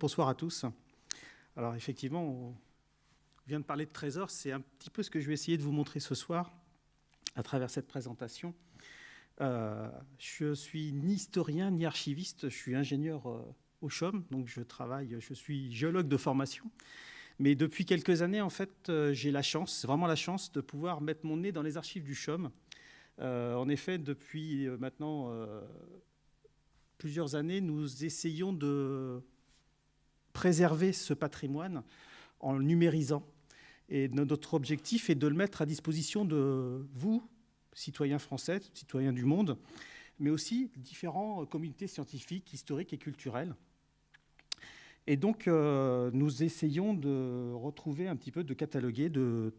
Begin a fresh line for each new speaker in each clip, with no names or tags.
Bonsoir à tous. Alors effectivement, on vient de parler de trésors, c'est un petit peu ce que je vais essayer de vous montrer ce soir à travers cette présentation. Euh, je suis ni historien ni archiviste, je suis ingénieur euh, au CHOM, donc je travaille, je suis géologue de formation. Mais depuis quelques années, en fait, euh, j'ai la chance, vraiment la chance, de pouvoir mettre mon nez dans les archives du CHOM. en effet, depuis maintenant plusieurs années, nous essayons de préserver ce patrimoine en le numérisant. Et notre objectif est de le mettre à disposition de vous, citoyens français, citoyens du monde, mais aussi différentes communautés scientifiques, historiques et culturelles. Et donc, euh, nous essayons de retrouver un petit peu, de cataloguer, de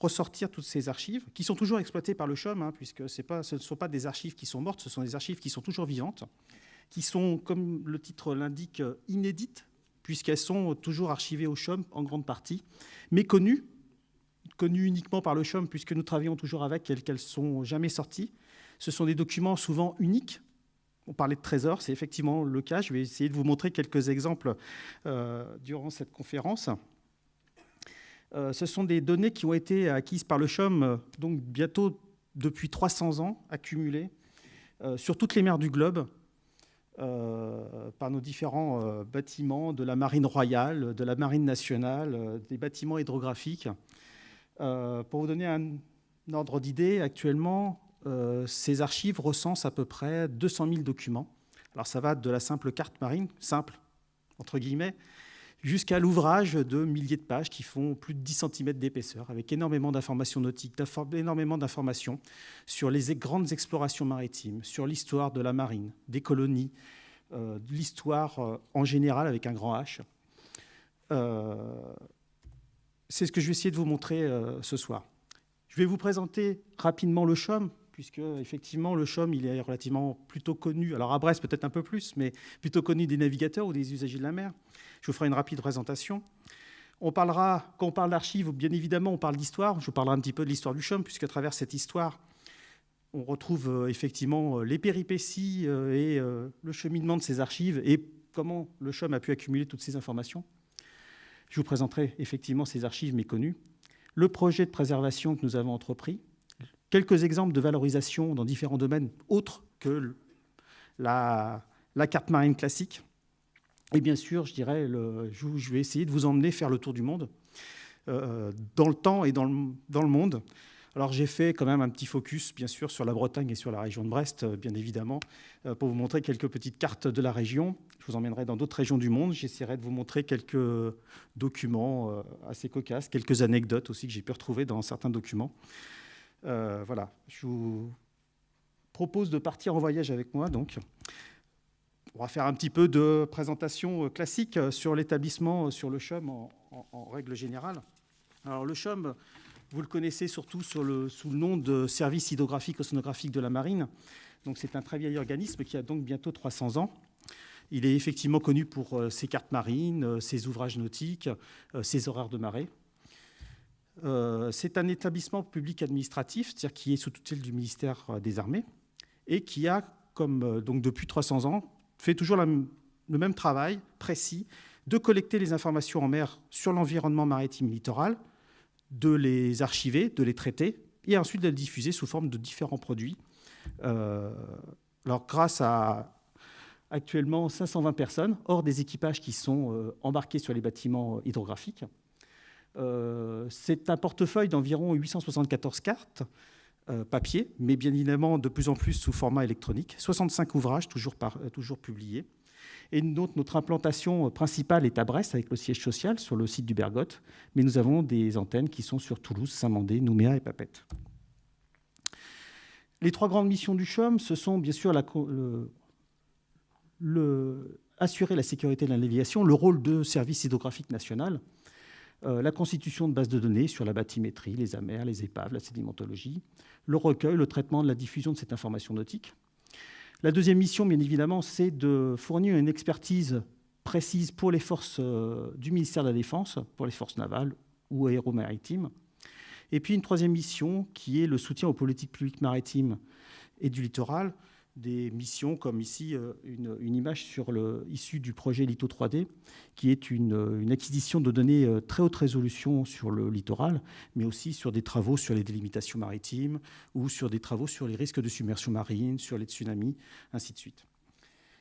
ressortir toutes ces archives, qui sont toujours exploitées par le CHOM, hein, puisque ce ne sont pas des archives qui sont mortes, ce sont des archives qui sont toujours vivantes, qui sont, comme le titre l'indique, inédites, puisqu'elles sont toujours archivées au CHOM en grande partie, mais connues, connues uniquement par le CHOM, puisque nous travaillons toujours avec elles, qu'elles ne sont jamais sorties. Ce sont des documents souvent uniques. On parlait de trésors, c'est effectivement le cas. Je vais essayer de vous montrer quelques exemples euh, durant cette conférence. Euh, ce sont des données qui ont été acquises par le CHOM, donc bientôt depuis 300 ans, accumulées euh, sur toutes les mers du globe, euh, par nos différents euh, bâtiments de la marine royale, de la marine nationale, euh, des bâtiments hydrographiques. pour vous donner un, ordre d'idée, actuellement, ces archives recensent à peu près 200 000 documents. Alors ça va de la simple carte marine, simple, entre guillemets, jusqu'à l'ouvrage de milliers de pages qui font plus de 10 cm d'épaisseur, avec énormément d'informations nautiques, énormément d'informations sur les grandes explorations maritimes, sur l'histoire de la marine, des colonies, euh, de l'histoire euh, en général avec un grand H. Euh, c'est ce que je vais essayer de vous montrer ce soir. Je vais vous présenter rapidement le CHOM, puisque effectivement le CHOM est relativement plutôt connu, alors à Brest peut-être un peu plus, mais plutôt connu des navigateurs ou des usagers de la mer. Je vous ferai une rapide présentation. On parlera, quand on parle d'archives, bien évidemment, on parle d'histoire. Je vous parlerai un petit peu de l'histoire du CHOM, puisqu'à travers cette histoire, on retrouve euh, effectivement euh, les péripéties euh, et le cheminement de ces archives et comment le CHOM a pu accumuler toutes ces informations. Je vous présenterai effectivement ces archives méconnues, le projet de préservation que nous avons entrepris, quelques exemples de valorisation dans différents domaines autres que la, carte marine classique. Et bien sûr, je dirais, je vais essayer de vous emmener faire le tour du monde, euh, dans le temps et dans le, monde. Alors j'ai fait quand même un petit focus, bien sûr, sur la Bretagne et sur la région de Brest, euh, bien évidemment, euh, pour vous montrer quelques petites cartes de la région. Je vous emmènerai dans d'autres régions du monde. J'essaierai de vous montrer quelques documents assez cocasses, quelques anecdotes aussi que j'ai pu retrouver dans certains documents. Euh, voilà, je vous propose de partir en voyage avec moi. Donc, on va faire un petit peu de présentation classique sur l'établissement, sur le CHUM en, règle générale. Alors, le CHUM, vous le connaissez surtout sous le nom de Service hydrographique océanographique de la marine. Donc, c'est un très vieil organisme qui a donc bientôt 300 ans. Il est effectivement connu pour euh, ses cartes marines, euh, ses ouvrages nautiques, ses horaires de marée. Euh, c'est un établissement public administratif, qui est sous tutelle du ministère euh, des Armées, et qui a, euh, donc depuis 300 ans, fait toujours le même travail précis de collecter les informations en mer sur l'environnement maritime littoral, de les archiver, de les traiter, et ensuite de les diffuser sous forme de différents produits. grâce à actuellement 520 personnes, hors des équipages qui sont embarqués sur les bâtiments hydrographiques, c'est un portefeuille d'environ 874 cartes euh, papier, mais bien évidemment de plus en plus sous format électronique. 65 ouvrages toujours, euh, toujours publiés. Et notre, implantation principale est à Brest avec le siège social sur le site du Bergotte, mais nous avons des antennes qui sont sur Toulouse, Saint-Mandé, Nouméa et Papette. Les trois grandes missions du CHOM, ce sont bien sûr assurer la sécurité de la le rôle de service hydrographique national, euh, la constitution de bases de données sur la bathymétrie, les amers, les épaves, la sédimentologie, le recueil, le traitement la diffusion de cette information nautique. La deuxième mission, bien évidemment, c'est de fournir une expertise précise pour les forces du ministère de la Défense, pour les forces navales ou aéromaritimes. Et puis une troisième mission qui est le soutien aux politiques publiques maritimes et du littoral, des missions comme ici euh, une, image issue du projet Lito 3D, qui est une, acquisition de données euh, très haute résolution sur le littoral, mais aussi sur des travaux sur les délimitations maritimes ou sur des travaux sur les risques de submersion marine, sur les tsunamis, ainsi de suite.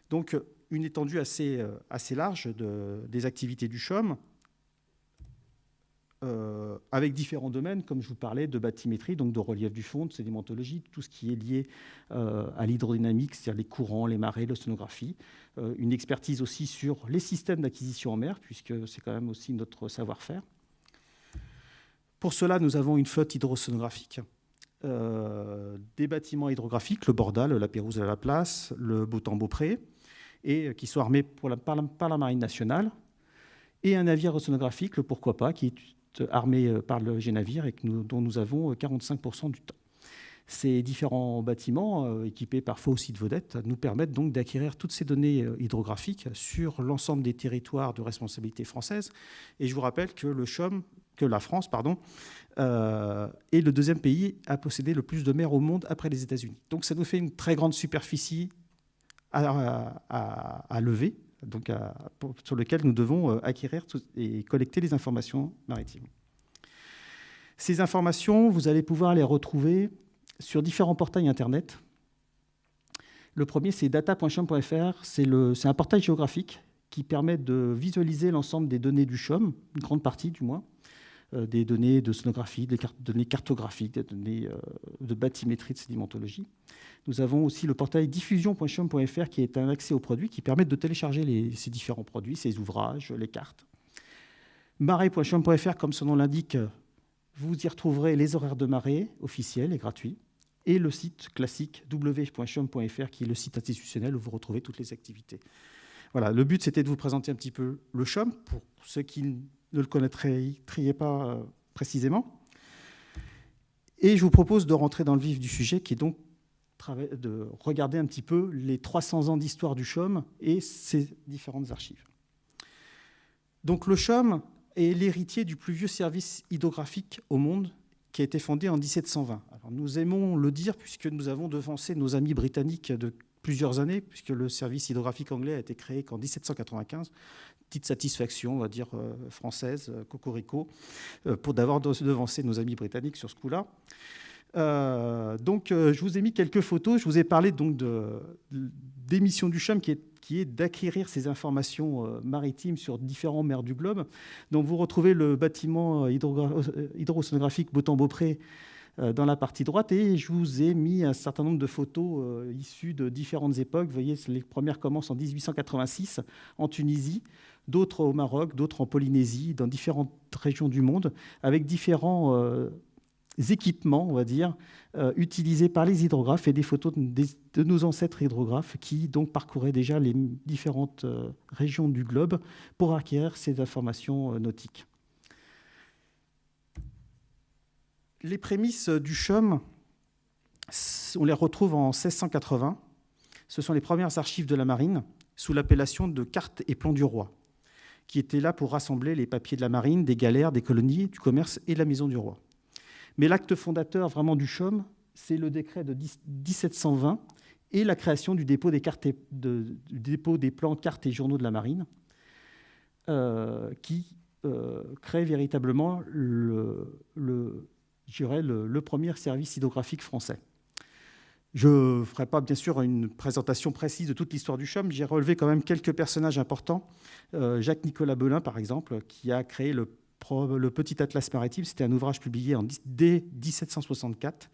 Donc une étendue assez, euh, large de, des activités du CHOM, euh, avec différents domaines, comme je vous parlais, de bathymétrie, donc de relief du fond, de sédimentologie, tout ce qui est lié euh, à l'hydrodynamique, c'est-à-dire les courants, les marées, l'océanographie. Euh, une expertise aussi sur les systèmes d'acquisition en mer, puisque c'est quand même aussi notre savoir-faire. Pour cela, nous avons une flotte hydrocénographique, des bâtiments hydrographiques, le Bordal, la Pérouse à la Place, le Beautemps-Beaupré, et qui sont armés pour la, par, la, Marine nationale, et un navire océanographique, le Pourquoi pas, qui est armés euh, par le G-Navire et dont nous avons 45% euh, du temps. Ces différents bâtiments, euh, équipés parfois aussi de vedettes, nous permettent donc d'acquérir toutes ces données hydrographiques sur l'ensemble des territoires de responsabilité française. Et je vous rappelle que la France, est le deuxième pays à posséder le plus de mers au monde après les États-Unis. Donc ça nous fait une très grande superficie à lever donc sur lequel nous devons euh, acquérir et collecter les informations maritimes. Ces informations, vous allez pouvoir les retrouver sur différents portails Internet. Le premier, c'est data.chom.fr. C'est un portail géographique qui permet de visualiser l'ensemble des données du CHOM, une grande partie du moins, des données de sonographie, des données cartographiques, des données euh, de bathymétrie, de sédimentologie. Nous avons aussi le portail diffusion.chum.fr qui est un accès aux produits qui permet de télécharger ces différents produits, ces ouvrages, les cartes. Marée.chum.fr, comme son nom l'indique, vous y retrouverez les horaires de marée officiels et gratuits, et le site classique w.chum.fr qui est le site institutionnel où vous retrouvez toutes les activités. Voilà, le but c'était de vous présenter un petit peu le CHOM pour ceux qui ne le connaîtraient pas euh, précisément. Et je vous propose de rentrer dans le vif du sujet qui est donc de regarder un petit peu les 300 ans d'histoire du CHOM et ses différentes archives. Donc le CHOM est l'héritier du plus vieux service hydrographique au monde qui a été fondé en 1720. Alors nous aimons le dire puisque nous avons devancé nos amis britanniques de plusieurs années, puisque le service hydrographique anglais a été créé qu'en 1795. Petite satisfaction, on va dire, euh, française, euh, cocorico, euh, pour d'avoir devancé nos amis britanniques sur ce coup-là. Donc, je vous ai mis quelques photos. Je vous ai parlé donc des missions du CHUM qui est, qui est d'acquérir ces informations maritimes sur différents mers du globe. Donc, vous retrouvez le bâtiment hydrosonographique Beautemps-Beaupré dans la partie droite et je vous ai mis un certain nombre de photos issues de différentes époques. Vous voyez, les premières commencent en 1886 en Tunisie, d'autres au Maroc, d'autres en Polynésie, dans différentes régions du monde, avec différents équipements, on va dire, euh, utilisés par les hydrographes et des photos de, nos ancêtres hydrographes qui donc parcouraient déjà les différentes euh, régions du globe pour acquérir ces informations euh, nautiques. Les prémices du CHUM, on les retrouve en 1680. Ce sont les premières archives de la marine sous l'appellation de cartes et plans du roi, qui étaient là pour rassembler les papiers de la marine, des galères, des colonies, du commerce et de la maison du roi. Mais l'acte fondateur vraiment du CHOM, c'est le décret de 1720 et la création du dépôt des, plans, cartes et journaux de la marine, euh, qui euh, crée véritablement le, le, le, le, premier service hydrographique français. Je ne ferai pas, bien sûr, une présentation précise de toute l'histoire du CHOM. J'ai relevé quand même quelques personnages importants. Euh, Jacques-Nicolas Belin, par exemple, qui a créé le Petit Atlas maritime, c'était un ouvrage publié en, dès 1764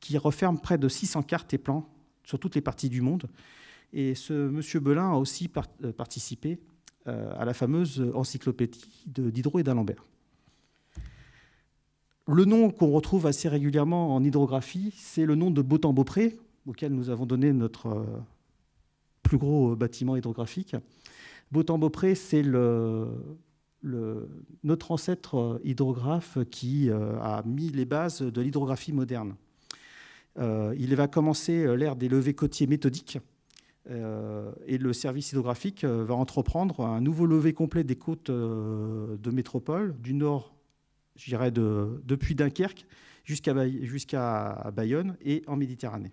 qui referme près de 600 cartes et plans sur toutes les parties du monde. Et ce monsieur Belin a aussi euh, participé euh, à la fameuse encyclopédie d'Hydro et d'Alembert. Le nom qu'on retrouve assez régulièrement en hydrographie, c'est le nom de Beautemps-Beaupré, auquel nous avons donné notre euh, plus gros bâtiment hydrographique. Beautemps-Beaupré, c'est notre ancêtre euh, hydrographe qui euh, a mis les bases de l'hydrographie moderne. Euh, il va commencer l'ère des levées côtiers méthodiques et le service hydrographique va entreprendre un nouveau levé complet des côtes de métropole, du nord, je dirais, de, depuis Dunkerque jusqu'à Bayonne et en Méditerranée.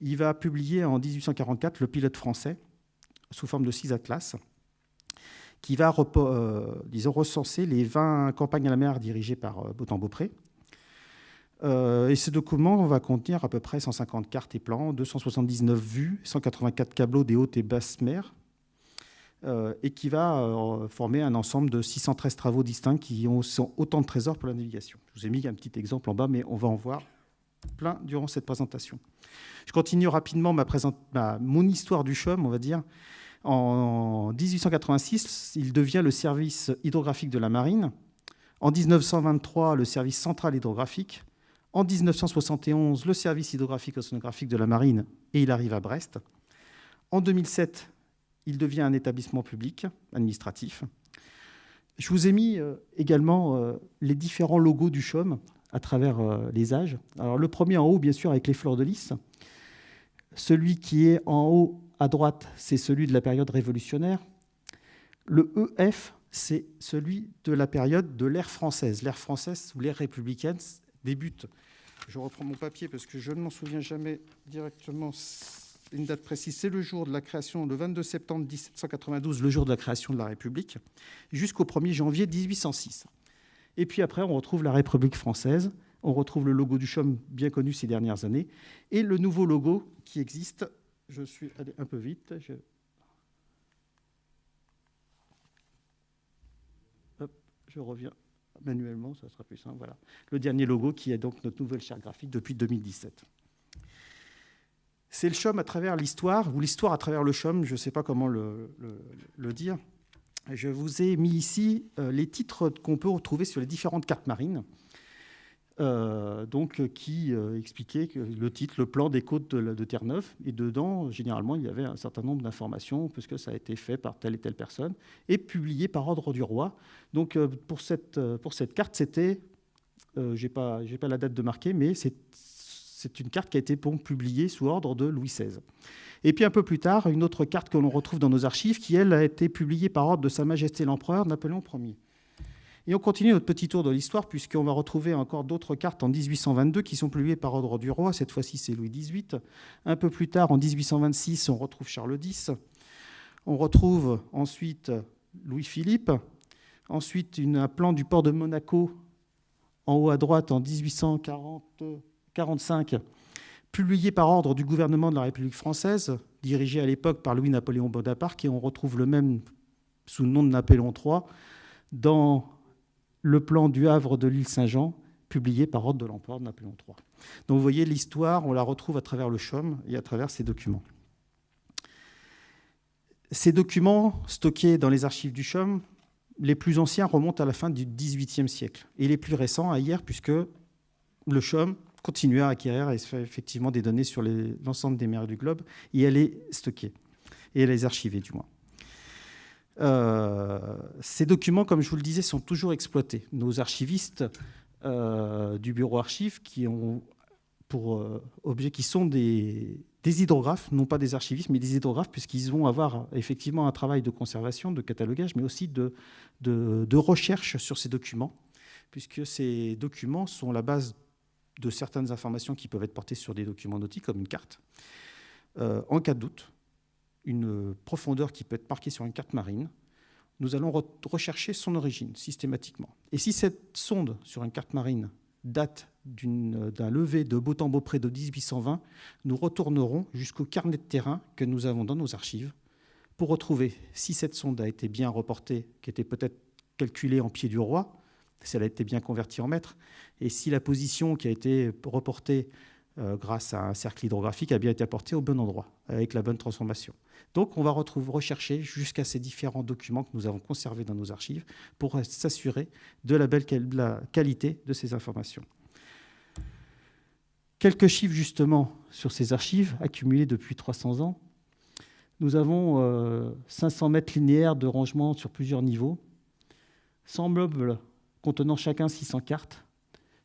Il va publier en 1844 le pilote français sous forme de six atlas qui va euh, recenser les 20 campagnes à la mer dirigées par euh, Beautemps-Beaupré. Euh, et ce document va contenir à peu près 150 cartes et plans, 279 vues, 184 tableaux des hautes et basses mers, et qui va former un ensemble de 613 travaux distincts qui ont autant de trésors pour la navigation. Je vous ai mis un petit exemple en bas, mais on va en voir plein durant cette présentation. Je continue rapidement ma mon histoire du CHUM, on va dire. En 1886, il devient le service hydrographique de la marine. En 1923, le service central hydrographique. En 1971, le service hydrographique océanographique de la marine et il arrive à Brest. En 2007, il devient un établissement public administratif. Je vous ai mis euh, également euh, les différents logos du CHOM à travers euh, les âges. Alors, le premier en haut, bien sûr, avec les fleurs de lys. Celui qui est en haut à droite, c'est celui de la période révolutionnaire. Le EF, c'est celui de la période de l'ère française. L'ère française ou l'ère républicaine débute. Je reprends mon papier parce que je ne m'en souviens jamais directement une date précise. C'est le jour de la création, le 22 septembre 1792, le jour de la création de la République, jusqu'au 1er janvier 1806. Et puis après, on retrouve la République française, on retrouve le logo du CHOM bien connu ces dernières années, et le nouveau logo qui existe je suis allé un peu vite. Je, reviens manuellement, ça sera plus simple. Voilà. Le dernier logo qui est donc notre nouvelle charte graphique depuis 2017. C'est le CHOM à travers l'histoire, ou l'histoire à travers le CHOM, je ne sais pas comment le, dire. Je vous ai mis ici euh, les titres qu'on peut retrouver sur les différentes cartes marines. Euh, donc, qui euh, expliquait que le titre, le plan des côtes de, Terre-Neuve. Et dedans, généralement, il y avait un certain nombre d'informations, puisque ça a été fait par telle et telle personne, et publié par ordre du roi. Donc, euh, pour, cette, pour cette carte, c'était, je n'ai pas, pas la date de marquer, mais c'est une carte qui a été publiée sous ordre de Louis XVI. Et puis un peu plus tard, une autre carte que l'on retrouve dans nos archives, qui, elle, a été publiée par ordre de Sa Majesté l'Empereur Napoléon Ier. Et on continue notre petit tour de l'histoire, puisqu'on va retrouver encore d'autres cartes en 1822 qui sont publiées par ordre du roi. Cette fois-ci, c'est Louis XVIII. Un peu plus tard, en 1826, on retrouve Charles X. On retrouve ensuite Louis-Philippe. Ensuite, un plan du port de Monaco, en haut à droite, en 1845, publié par ordre du gouvernement de la République française, dirigé à l'époque par Louis-Napoléon Bonaparte, et on retrouve le même sous le nom de Napoléon III dans le plan du Havre de l'île Saint-Jean, publié par ordre de l'empereur Napoléon III. Donc vous voyez, l'histoire, on la retrouve à travers le CHOM et à travers ces documents. Ces documents stockés dans les archives du CHOM, les plus anciens remontent à la fin du XVIIIe siècle et les plus récents à hier, puisque le CHOM continue à acquérir effectivement des données sur l'ensemble des mers du globe et elle est stockée et elle est archivée du moins. Euh, ces documents, comme je vous le disais, sont toujours exploités. Nos archivistes euh, du bureau archives, qui ont pour euh, objet, qui sont des, hydrographes, non pas des archivistes, mais des hydrographes, puisqu'ils vont avoir effectivement un travail de conservation, de catalogage, mais aussi de, recherche sur ces documents, puisque ces documents sont la base de certaines informations qui peuvent être portées sur des documents nautiques, comme une carte. en cas de doute, une profondeur qui peut être marquée sur une carte marine, nous allons rechercher son origine systématiquement. Et si cette sonde sur une carte marine date d'un lever de Beautemps-Beaupré de 1820, nous retournerons jusqu'au carnet de terrain que nous avons dans nos archives pour retrouver si cette sonde a été bien reportée, qui était peut-être calculée en pied du roi, si elle a été bien convertie en mètre, et si la position qui a été reportée euh, grâce à un cercle hydrographique a bien été apportée au bon endroit, avec la bonne transformation. Donc on va retrouver, rechercher jusqu'à ces différents documents que nous avons conservés dans nos archives pour s'assurer de la belle qualité de ces informations. Quelques chiffres justement sur ces archives accumulées depuis 300 ans. Nous avons 500 euh, mètres linéaires de rangement sur plusieurs niveaux, 100 meubles contenant chacun 600 cartes.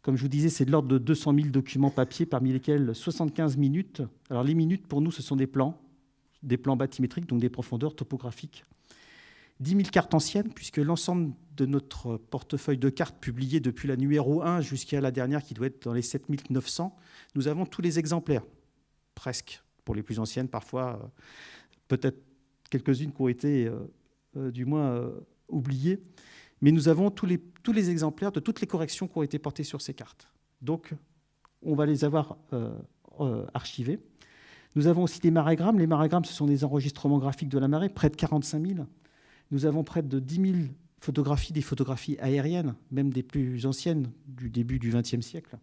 Comme je vous disais, c'est de l'ordre de 200 000 documents papier, parmi lesquels 75 minutes. Alors les minutes, pour nous, ce sont des plans des plans bathymétriques, donc des profondeurs topographiques. 10 000 cartes anciennes, puisque l'ensemble de notre portefeuille de cartes publiées depuis la numéro 1 jusqu'à la dernière, qui doit être dans les 7900, nous avons tous les exemplaires, presque, pour les plus anciennes, parfois, euh, peut-être quelques-unes qui ont été, euh, euh, du moins, oubliées. Mais nous avons tous les, exemplaires de toutes les corrections qui ont été portées sur ces cartes. Donc, on va les avoir archivés. Nous avons aussi des marégrammes. Les marégrammes, ce sont des enregistrements graphiques de la marée, près de 45 000. Nous avons près de 10 000 photographies, des photographies aériennes, même des plus anciennes du début du XXe siècle.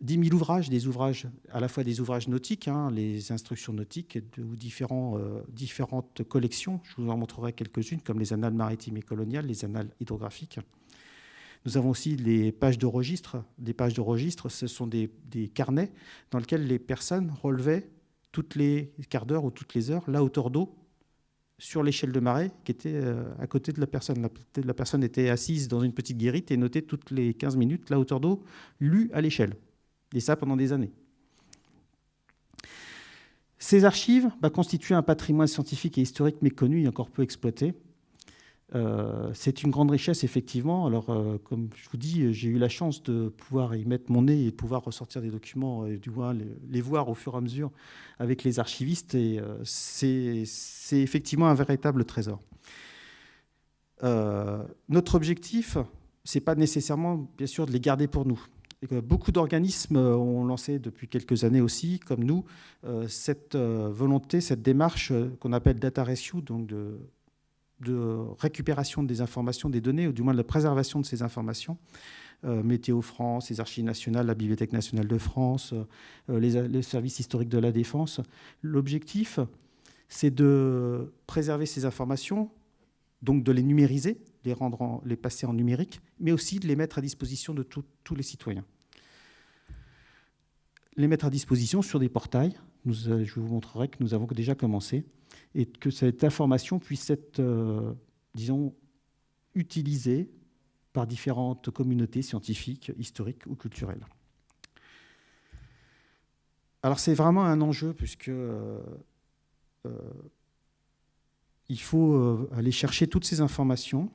10 000 ouvrages, des ouvrages, à la fois des ouvrages nautiques, hein, les instructions nautiques ou euh, différentes collections. Je vous en montrerai quelques-unes, comme les annales maritimes et coloniales, les annales hydrographiques. Nous avons aussi les pages de registre. Des pages de registre, ce sont des, des carnets dans lesquels les personnes relevaient toutes les quarts d'heure ou toutes les heures la hauteur d'eau sur l'échelle de marée qui était euh, à côté de la personne. La, personne était assise dans une petite guérite et notait toutes les 15 minutes la hauteur d'eau lue à l'échelle. Et ça pendant des années. Ces archives bah, constituent un patrimoine scientifique et historique méconnu et encore peu exploité. Euh, c'est une grande richesse, effectivement. Alors, euh, comme je vous dis, j'ai eu la chance de pouvoir y mettre mon nez et de pouvoir ressortir des documents, et du moins les, voir au fur et à mesure avec les archivistes. Et euh, c'est effectivement un véritable trésor. notre objectif, c'est pas nécessairement, bien sûr, de les garder pour nous. Beaucoup d'organismes ont lancé depuis quelques années aussi, comme nous, cette volonté, cette démarche qu'on appelle data ratio, donc de récupération des informations, des données, ou du moins de la préservation de ces informations. Euh, Météo France, les archives nationales, la Bibliothèque nationale de France, euh, les, services historiques de la défense. L'objectif, c'est de préserver ces informations, donc de les numériser, les, rendre les passer en numérique, mais aussi de les mettre à disposition de tous les citoyens. Les mettre à disposition sur des portails. Euh, je vous montrerai que nous avons déjà commencé et que cette information puisse être, euh, disons, utilisée par différentes communautés scientifiques, historiques ou culturelles. Alors c'est vraiment un enjeu puisque euh, il faut aller chercher toutes ces informations,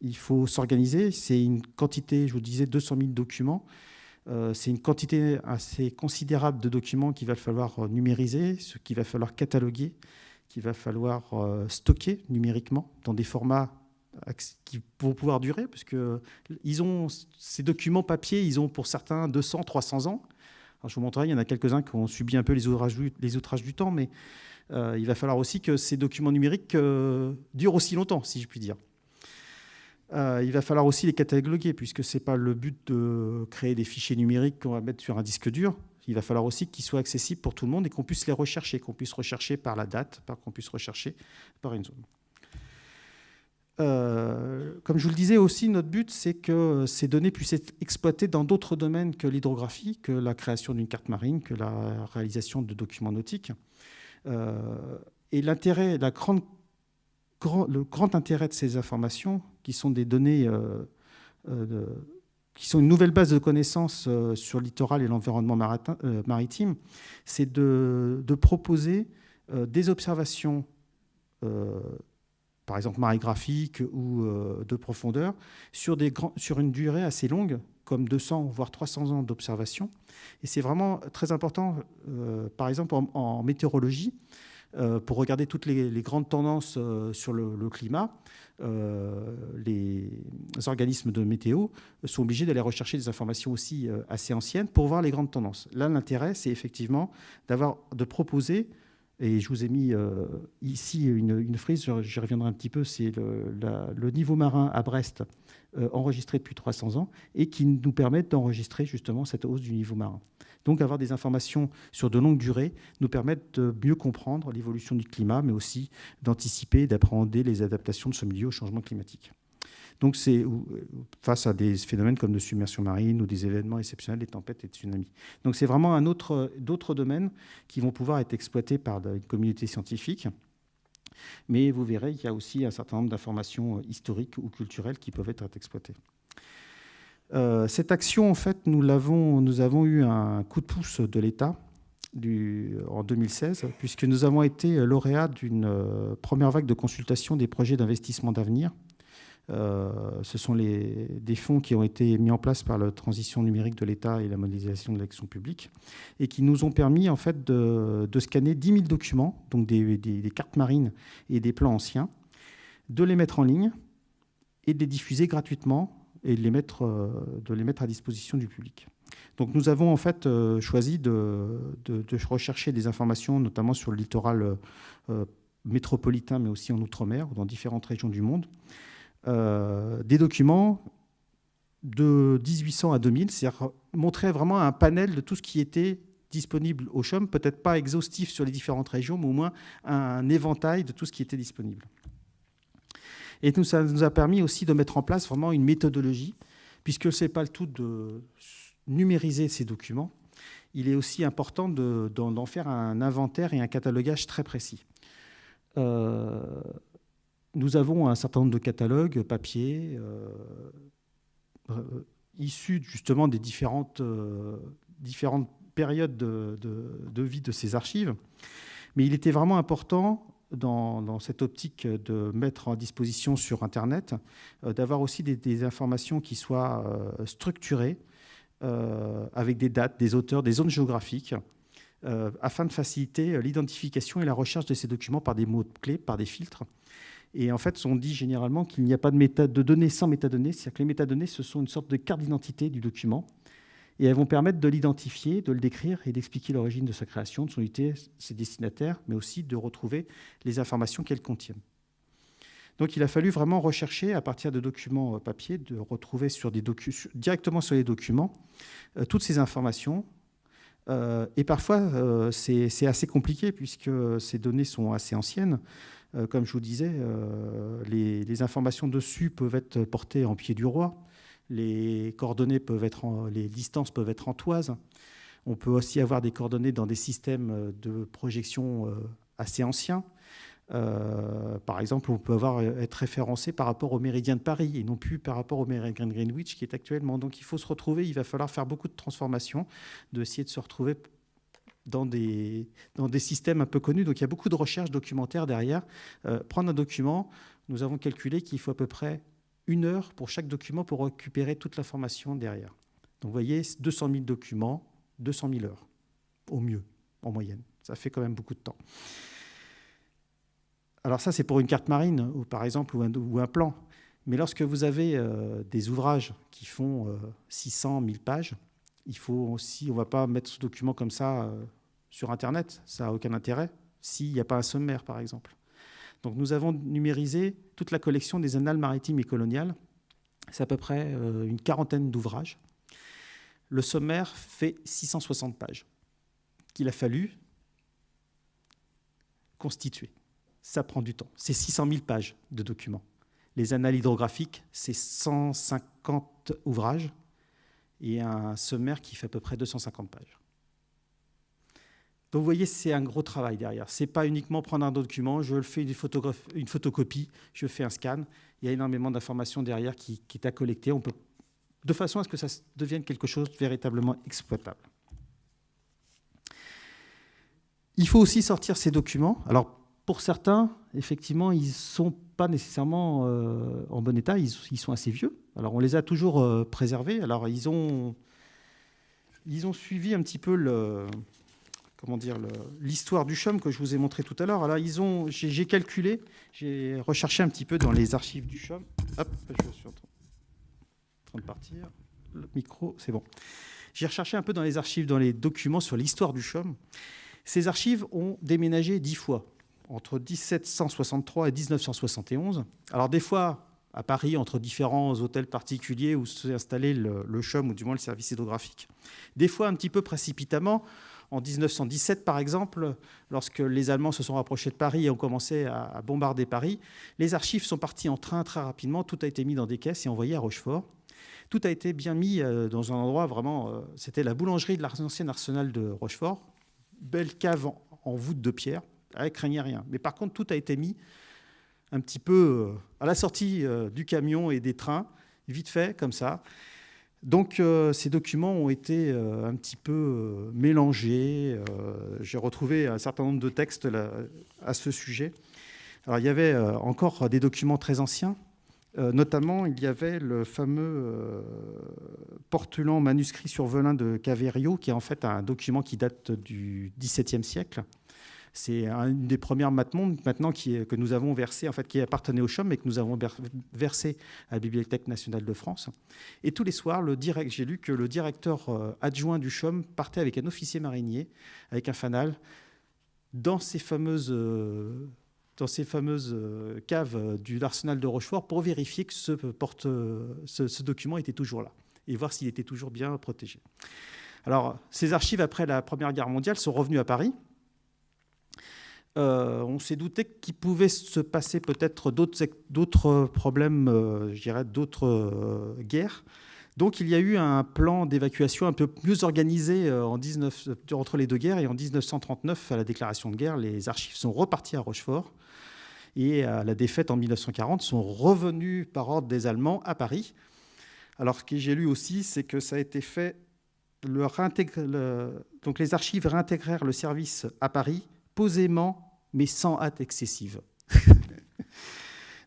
il faut s'organiser. C'est une quantité, je vous disais, 200 000 documents. c'est une quantité assez considérable de documents qu'il va falloir numériser, ce qu'il va falloir cataloguer, qu'il va falloir euh, stocker numériquement dans des formats qui vont pouvoir durer, parce que ils ont ces documents papier, ils ont pour certains 200, 300 ans. Je vous montrerai, il y en a quelques-uns qui ont subi un peu les outrages, du temps, mais euh, il va falloir aussi que ces documents numériques euh, durent aussi longtemps, si je puis dire. Il va falloir aussi les cataloguer, puisque ce n'est pas le but de créer des fichiers numériques qu'on va mettre sur un disque dur il va falloir aussi qu'ils soient accessibles pour tout le monde et qu'on puisse les rechercher, qu'on puisse rechercher par la date, qu'on puisse rechercher par une zone. Euh, comme je vous le disais aussi, notre but, c'est que ces données puissent être exploitées dans d'autres domaines que l'hydrographie, que la création d'une carte marine, que la réalisation de documents nautiques. Euh, et l'intérêt, le grand intérêt de ces informations, qui sont des données euh, de, qui sont une nouvelle base de connaissances euh, sur le littoral et l'environnement euh, maritime, c'est de, proposer euh, des observations, par exemple marégraphiques ou de profondeur, sur, des sur une durée assez longue, comme 200 voire 300 ans d'observation. Et c'est vraiment très important, par exemple en météorologie, euh, pour regarder toutes les, grandes tendances euh, sur le, climat, euh, les organismes de météo sont obligés d'aller rechercher des informations aussi assez anciennes pour voir les grandes tendances. Là, l'intérêt, c'est effectivement d'avoir, de proposer, et je vous ai mis ici une, frise, j'y reviendrai un petit peu, c'est le, niveau marin à Brest enregistré depuis 300 ans et qui nous permet d'enregistrer justement cette hausse du niveau marin. Donc avoir des informations sur de longues durées nous permettent de mieux comprendre l'évolution du climat, mais aussi d'anticiper et d'appréhender les adaptations de ce milieu au changement climatique. Donc c'est face à des phénomènes comme de submersion marine ou des événements exceptionnels, des tempêtes et des tsunamis. Donc c'est vraiment un autre, d'autres domaines qui vont pouvoir être exploités par une communauté scientifique. Mais vous verrez qu'il y a aussi un certain nombre d'informations historiques ou culturelles qui peuvent être exploitées. Euh, cette action, en fait, nous, avons, eu un coup de pouce de l'État en 2016, puisque nous avons été lauréats d'une première vague de consultation des projets d'investissement d'avenir. Euh, ce sont des fonds qui ont été mis en place par la transition numérique de l'État et la modélisation de l'action publique, et qui nous ont permis en fait de, scanner 10 000 documents, donc des, cartes marines et des plans anciens, de les mettre en ligne et de les diffuser gratuitement et de les mettre, euh, de les mettre à disposition du public. Donc nous avons en fait euh, choisi de, rechercher des informations, notamment sur le littoral métropolitain, mais aussi en Outre-mer, ou dans différentes régions du monde, euh, des documents de 1800 à 2000, c'est-à-dire montrer vraiment un panel de tout ce qui était disponible au CHUM, peut-être pas exhaustif sur les différentes régions, mais au moins un éventail de tout ce qui était disponible. Et nous, ça nous a permis aussi de mettre en place vraiment une méthodologie, puisque ce n'est pas le tout de numériser ces documents, il est aussi important d'en faire un inventaire et un catalogage très précis. Euh, nous avons un certain nombre de catalogues papier euh, issus justement des différentes, euh, différentes périodes de, vie de ces archives. Mais il était vraiment important dans, cette optique de mettre en disposition sur Internet, d'avoir aussi des, informations qui soient structurées, avec des dates, des auteurs, des zones géographiques, afin de faciliter l'identification et la recherche de ces documents par des mots-clés, par des filtres, et en fait, on dit généralement qu'il n'y a pas de données sans métadonnées, c'est-à-dire que les métadonnées, ce sont une sorte de carte d'identité du document, et elles vont permettre de l'identifier, de le décrire et d'expliquer l'origine de sa création, de son unité, ses destinataires, mais aussi de retrouver les informations qu'elles contiennent. Donc il a fallu vraiment rechercher à partir de documents euh, papier, de retrouver directement sur les documents euh, toutes ces informations. Euh, et parfois, c'est assez compliqué puisque ces données sont assez anciennes. Comme je vous disais, euh, les, informations dessus peuvent être portées en pied du roi. Les coordonnées peuvent être, les distances peuvent être en toise. On peut aussi avoir des coordonnées dans des systèmes de projection euh, assez anciens. par exemple, on peut avoir, être référencé par rapport au méridien de Paris et non plus par rapport au méridien de Greenwich qui est actuellement. Donc il faut se retrouver, il va falloir faire beaucoup de transformations, d'essayer de se retrouver dans des, dans des systèmes un peu connus. Donc il y a beaucoup de recherches documentaires derrière. Euh, prendre un document, nous avons calculé qu'il faut à peu près une heure pour chaque document pour récupérer toute l'information derrière. Donc vous voyez, 200 000 documents, 200 000 heures, au mieux, en moyenne. Ça fait quand même beaucoup de temps. Alors ça, c'est pour une carte marine, ou par exemple, ou un, plan. Mais lorsque vous avez euh, des ouvrages qui font 600 euh, 000 pages, il faut aussi, on ne va pas mettre ce document comme ça sur Internet. Ça n'a aucun intérêt s'il n'y a pas un sommaire, par exemple. Donc nous avons numérisé toute la collection des annales maritimes et coloniales. C'est à peu près euh, une quarantaine d'ouvrages. Le sommaire fait 660 pages qu'il a fallu constituer. Ça prend du temps. C'est 600 000 pages de documents. Les annales hydrographiques, c'est 150 ouvrages et un sommaire qui fait à peu près 250 pages. Donc vous voyez, c'est un gros travail derrière. Ce n'est pas uniquement prendre un document, je le fais une, photocopie, je fais un scan. Il y a énormément d'informations derrière qui, est à collecter. De façon à ce que ça devienne quelque chose de véritablement exploitable. Il faut aussi sortir ces documents. Alors, pour certains, effectivement, ils ne sont pas nécessairement euh, en bon état, ils, sont assez vieux. Alors, on les a toujours euh, préservés. Alors, ils ont, ils ont suivi un petit peu le, comment dire, l'histoire du CHUM que je vous ai montré tout à l'heure. Alors, ils ont, j'ai calculé, j'ai recherché un petit peu dans les archives du CHUM. Hop, je suis en train de partir. Le micro, c'est bon. J'ai recherché un peu dans les archives, dans les documents sur l'histoire du CHUM. Ces archives ont déménagé dix fois, entre 1763 et 1971. Alors, des fois, à Paris, entre différents hôtels particuliers où s'est installé le, le CHUM, ou du moins le service hydrographique. Des fois, un petit peu précipitamment, en 1917, par exemple, lorsque les Allemands se sont rapprochés de Paris et ont commencé à bombarder Paris, les archives sont parties en train très rapidement, tout a été mis dans des caisses et envoyé à Rochefort. Tout a été bien mis euh, dans un endroit vraiment... Euh, c'était la boulangerie de l'ancien arsenal de Rochefort, belle cave en voûte de pierre, avec craignait rien. Mais par contre, tout a été mis un petit peu euh, à la sortie du camion et des trains, vite fait, comme ça. Donc ces documents ont été un petit peu mélangés. J'ai retrouvé un certain nombre de textes à ce sujet. Alors il y avait encore des documents très anciens, euh, notamment, il y avait le fameux euh, portulan manuscrit sur velin de Caverio, qui est en fait un document qui date du XVIIe siècle. C'est une des premières matmondes maintenant qui que nous avons versé, en fait, qui appartenait au CHOM, mais que nous avons versé à la Bibliothèque nationale de France. Et tous les soirs, j'ai lu que le directeur euh, adjoint du CHOM partait avec un officier marinier, avec un fanal, dans ces fameuses dans ces fameuses euh, caves euh, du l'arsenal de Rochefort pour vérifier que ce, euh, ce, document était toujours là et voir s'il était toujours bien protégé. Alors, ces archives, après la Première Guerre mondiale, sont revenues à Paris. On s'est douté qu'il pouvait se passer peut-être d'autres problèmes, je dirais, d'autres guerres. Donc il y a eu un plan d'évacuation un peu mieux organisé en 19, entre les deux guerres. Et en 1939, à la déclaration de guerre, les archives sont reparties à Rochefort et à la défaite en 1940 sont revenus par ordre des Allemands à Paris. Alors ce que j'ai lu aussi, c'est que ça a été fait, donc les archives réintégrèrent le service à Paris posément, mais sans hâte excessive.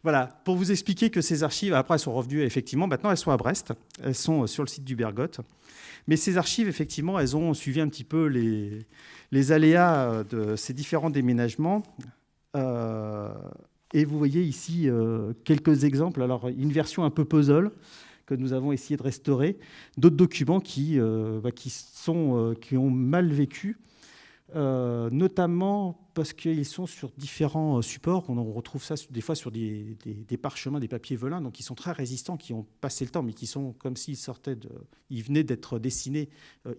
voilà, pour vous expliquer que ces archives, après, elles sont revenues, effectivement, maintenant elles sont à Brest, elles sont sur le site du Bergotte. Mais ces archives, effectivement, elles ont suivi un petit peu les, les aléas de ces différents déménagements. Euh, et vous voyez ici euh, quelques exemples. Alors, une version un peu puzzle que nous avons essayé de restaurer, d'autres documents qui, euh, bah, qui, sont, qui ont mal vécu, notamment parce qu'ils sont sur différents supports. On retrouve ça des fois sur des, parchemins, des papiers velins, donc ils sont très résistants, qui ont passé le temps, mais qui sont comme s'ils sortaient ils venaient d'être dessinés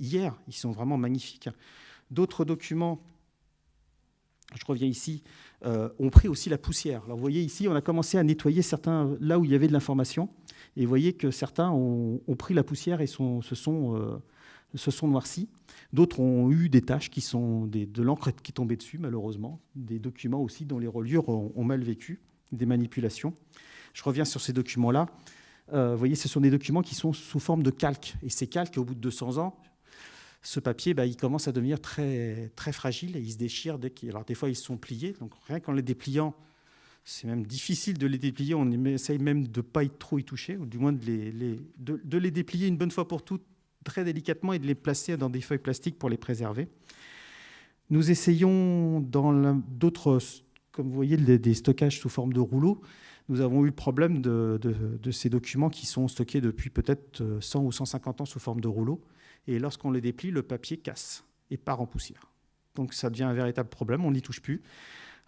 hier. Ils sont vraiment magnifiques. D'autres documents je reviens ici, euh, ont pris aussi la poussière. Alors vous voyez ici, on a commencé à nettoyer certains là où il y avait de l'information, et vous voyez que certains ont, pris la poussière et se, sont, euh, se sont noircis. D'autres ont eu des taches qui sont de l'encre qui tombait dessus, malheureusement. Des documents aussi dont les reliures ont, mal vécu, des manipulations. Je reviens sur ces documents-là. Euh, vous voyez, ce sont des documents qui sont sous forme de calque. Et ces calques, au bout de 200 ans, ce papier, bah, il commence à devenir très, très fragile et il se déchire. Alors des fois, ils sont pliés, donc rien qu'en les dépliant, c'est même difficile de les déplier. On essaye même de ne pas trop y toucher, ou du moins de les, de, les déplier une bonne fois pour toutes, très délicatement, et de les placer dans des feuilles plastiques pour les préserver. Nous essayons dans d'autres, comme vous voyez, des stockages sous forme de rouleaux. Nous avons eu le problème de, de ces documents qui sont stockés depuis peut-être 100 ou 150 ans sous forme de rouleaux. Et lorsqu'on les déplie, le papier casse et part en poussière. Donc ça devient un véritable problème, on n'y touche plus.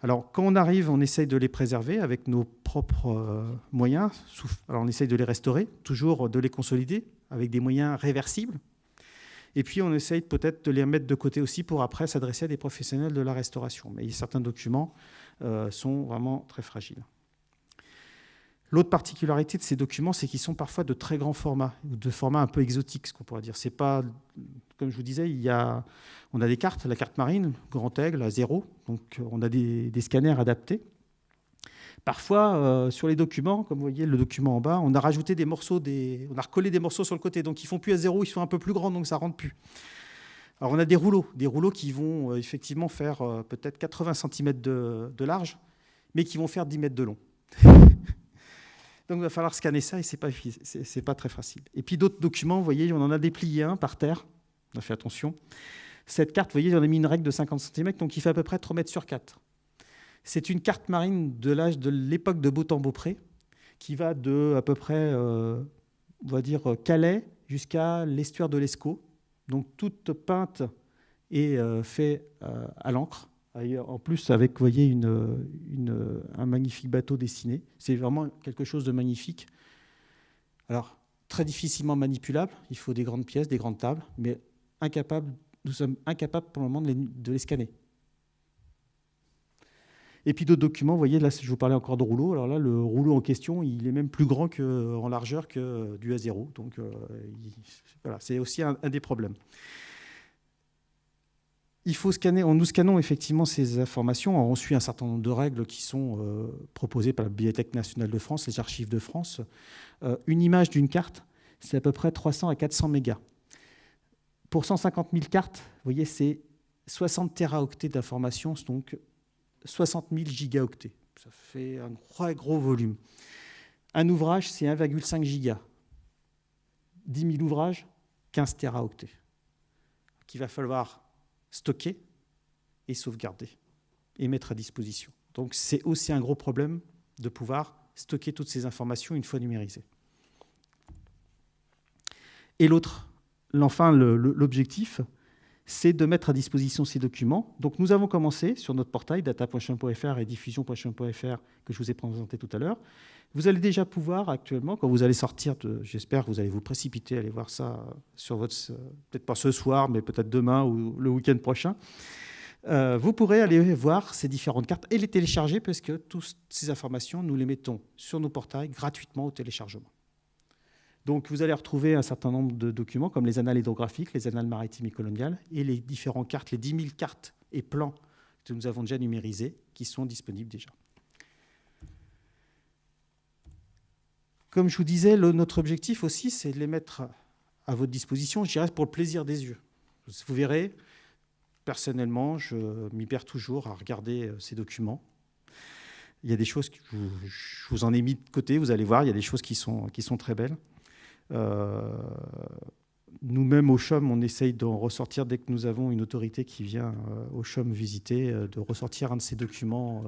Alors quand on arrive, on essaye de les préserver avec nos propres euh, moyens. Alors on essaye de les restaurer, toujours de les consolider avec des moyens réversibles. Et puis on essaye peut-être de les mettre de côté aussi pour après s'adresser à des professionnels de la restauration. Mais certains documents euh, sont vraiment très fragiles. L'autre particularité de ces documents, c'est qu'ils sont parfois de très grands formats, ou de formats un peu exotiques, ce qu'on pourrait dire. C'est pas, comme je vous disais, il y a, on a des cartes, la carte marine, grand aigle, à zéro, donc on a des, scanners adaptés. Parfois, euh, sur les documents, comme vous voyez le document en bas, on a rajouté des morceaux, on a recollé des morceaux sur le côté, donc ils font plus à zéro, ils sont un peu plus grands, donc ça rentre plus. Alors on a des rouleaux, des rouleaux qui vont euh, effectivement faire euh, peut-être 80 cm de large, mais qui vont faire 10 mètres de long. Donc il va falloir scanner ça et ce n'est pas, pas très facile. Et puis d'autres documents, vous voyez, on en a déplié un par terre. On a fait attention. Cette carte, vous voyez, j'en ai mis une règle de 50 cm, donc il fait à peu près 3 mètres sur 4. C'est une carte marine de l'âge de l'époque de Beautemps-Beaupré, qui va de à peu près, euh, on va dire, Calais jusqu'à l'estuaire de l'Escaut. Donc toute peinte et euh, faite euh, à l'encre. En plus, avec, voyez, une, un magnifique bateau dessiné. C'est vraiment quelque chose de magnifique. Alors, très difficilement manipulable. Il faut des grandes pièces, des grandes tables, mais nous sommes incapables pour le moment de les, scanner. Et puis d'autres documents, vous voyez, là, je vous parlais encore de rouleau. Alors là, le rouleau en question, il est même plus grand en largeur que du A0. Donc, euh, voilà, c'est aussi un des problèmes il faut scanner, nous scannons effectivement ces informations. On suit un certain nombre de règles qui sont euh, proposées par la Bibliothèque nationale de France, les archives de France. Euh, une image d'une carte, c'est à peu près 300 à 400 mégas. Pour 150 000 cartes, vous voyez, c'est 60 téraoctets d'informations, donc 60 000 gigaoctets. Ça fait un gros, gros volume. Un ouvrage, c'est 1,5 giga. 10 000 ouvrages, 15 téraoctets, qu'il va falloir stocker et sauvegarder et mettre à disposition. Donc c'est aussi un gros problème de pouvoir stocker toutes ces informations une fois numérisées. Et l'autre, enfin l'objectif, c'est de mettre à disposition ces documents. Donc nous avons commencé sur notre portail data.chum.fr et diffusion.chum.fr que je vous ai présenté tout à l'heure. Vous allez déjà pouvoir actuellement, quand vous allez sortir, j'espère que vous allez vous précipiter, aller voir ça sur votre, peut-être pas ce soir, mais peut-être demain ou le week-end prochain. Euh, vous pourrez aller voir ces différentes cartes et les télécharger parce que toutes ces informations, nous les mettons sur nos portails gratuitement au téléchargement. Donc vous allez retrouver un certain nombre de documents comme les annales hydrographiques, les annales maritimes et coloniales et les différentes cartes, les 10 000 cartes et plans que nous avons déjà numérisés qui sont disponibles déjà. Comme je vous disais, notre objectif aussi, c'est de les mettre à votre disposition, je dirais, pour le plaisir des yeux. Vous verrez, personnellement, je m'y perds toujours à regarder euh, ces documents. Il y a des choses que je vous en ai mis de côté, vous allez voir, il y a des choses qui sont, qui sont très belles. Euh, nous-mêmes au CHUM, on essaye d'en ressortir dès que nous avons une autorité qui vient euh, au CHUM visiter, euh, de ressortir un de ces documents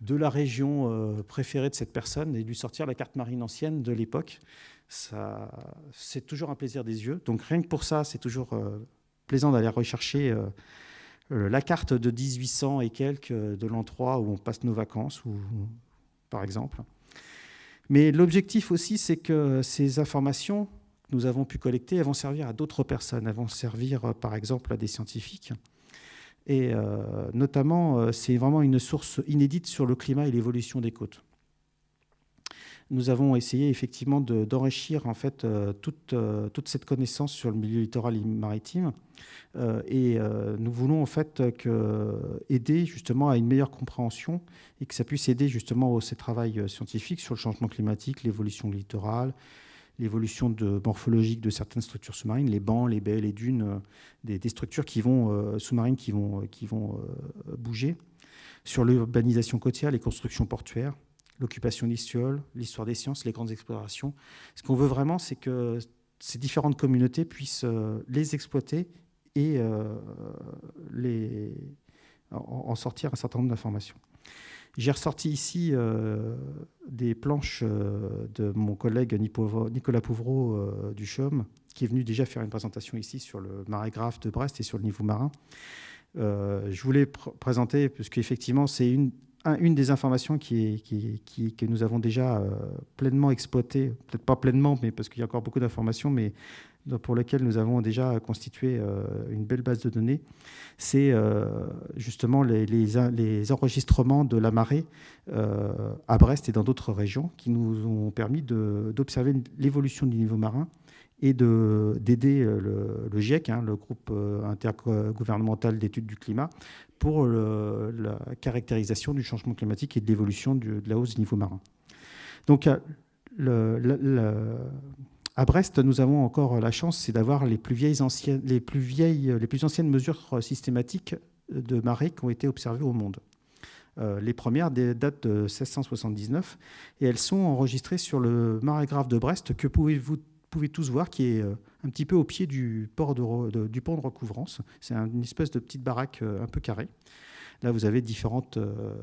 de la région préférée de cette personne et de lui sortir la carte marine ancienne de l'époque. C'est toujours un plaisir des yeux. Donc rien que pour ça, c'est toujours plaisant d'aller rechercher la carte de 1800 et quelques de 3 où on passe nos vacances, par exemple. Mais l'objectif aussi, c'est que ces informations que nous avons pu collecter, vont servir à d'autres personnes. Elles vont servir, euh, par exemple, à des scientifiques. Et euh, notamment, euh, c'est vraiment une source inédite sur le climat et l'évolution des côtes nous avons essayé effectivement d'enrichir en fait euh, toute, euh, toute, cette connaissance sur le milieu littoral et maritime. Euh, et nous voulons en fait aider justement à une meilleure compréhension et que ça puisse aider justement au ces travail scientifiques sur le changement climatique, l'évolution littorale, l'évolution morphologique de certaines structures sous-marines, les bancs, les baies, les dunes, des, des structures qui vont, sous-marines qui vont, qui vont bouger, sur l'urbanisation côtière, les constructions portuaires, l'occupation d'Istiol, l'histoire des sciences, les grandes explorations. Ce qu'on veut vraiment, c'est que ces différentes communautés puissent euh, les exploiter et euh, les, en, sortir un certain nombre d'informations. J'ai ressorti ici euh, des planches de mon collègue Nicolas Pouvreau du CHUM, qui est venu déjà faire une présentation ici sur le marais grave de Brest et sur le niveau marin. je voulais présenter, parce qu'effectivement, c'est une, une des informations que nous avons déjà euh, pleinement exploitées, peut-être pas pleinement, mais parce qu'il y a encore beaucoup d'informations, mais pour lesquelles nous avons déjà constitué euh, une belle base de données, c'est euh, justement les, enregistrements de la marée à Brest et dans d'autres régions qui nous ont permis d'observer l'évolution du niveau marin et d'aider le, le, GIEC, hein, le groupe intergouvernemental d'études du climat, pour la caractérisation du changement climatique et de l'évolution de la hausse du niveau marin. Donc, à Brest, nous avons encore la chance, c'est d'avoir les plus anciennes, les plus anciennes mesures systématiques de marée qui ont été observées au monde. Euh, les premières datent de 1679 et elles sont enregistrées sur le marais grave de Brest que pouvez-vous pouvez tous voir, qui est euh, un petit peu au pied du, port de, du pont de recouvrance. C'est une espèce de petite baraque euh, un peu carrée. Là, vous avez différentes euh,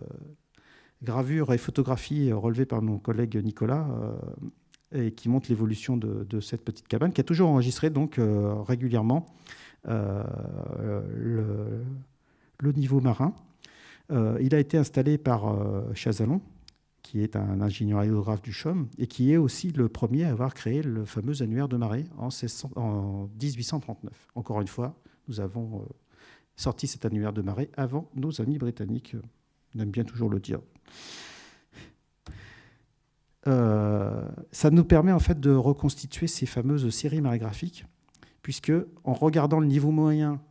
gravures et photographies relevées par mon collègue Nicolas et qui montrent l'évolution de, cette petite cabane, qui a toujours enregistré donc régulièrement le, niveau marin. il a été installé par Chazalon, qui est un ingénieur hydrographe du CHUM et qui est aussi le premier à avoir créé le fameux annuaire de marée en, 1839. Encore une fois, nous avons euh, sorti cet annuaire de marée avant nos amis britanniques. On aime bien toujours le dire. Euh, ça nous permet en fait de reconstituer ces fameuses séries marégraphiques, puisque en regardant le niveau moyen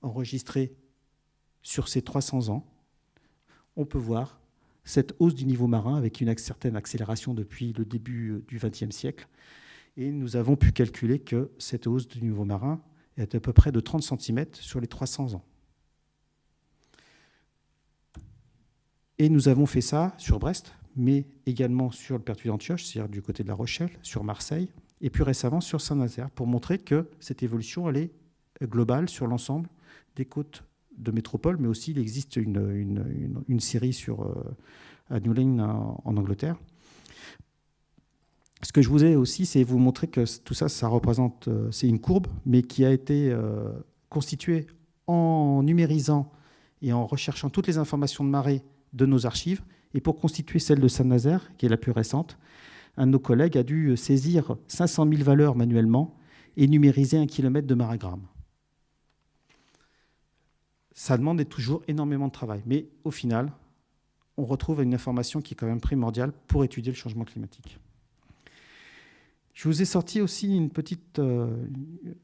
enregistré sur ces 300 ans, on peut voir cette hausse du niveau marin avec une certaine accélération depuis le début euh, du XXe siècle. Et nous avons pu calculer que cette hausse du niveau marin est à peu près de 30 cm sur les 300 ans. Et nous avons fait ça sur Brest, mais également sur le Pertuis d'Antioche, c'est-à-dire du côté de La Rochelle, sur Marseille, et plus récemment sur Saint-Nazaire, pour montrer que cette évolution elle est globale sur l'ensemble des côtes de métropole, mais aussi il existe une, série sur, euh, à Lane en, Angleterre. Ce que je voulais aussi, c'est vous montrer que tout ça, ça représente, euh, c'est une courbe, mais qui a été euh, constituée en numérisant et en recherchant toutes les informations de marée de nos archives. Et pour constituer celle de Saint-Nazaire, qui est la plus récente, un de nos collègues a dû saisir 500 000 valeurs manuellement et numériser un kilomètre de marégramme ça demande toujours énormément de travail. Mais au final, on retrouve une information qui est quand même primordiale pour étudier le changement climatique. Je vous ai sorti aussi une, petite, euh,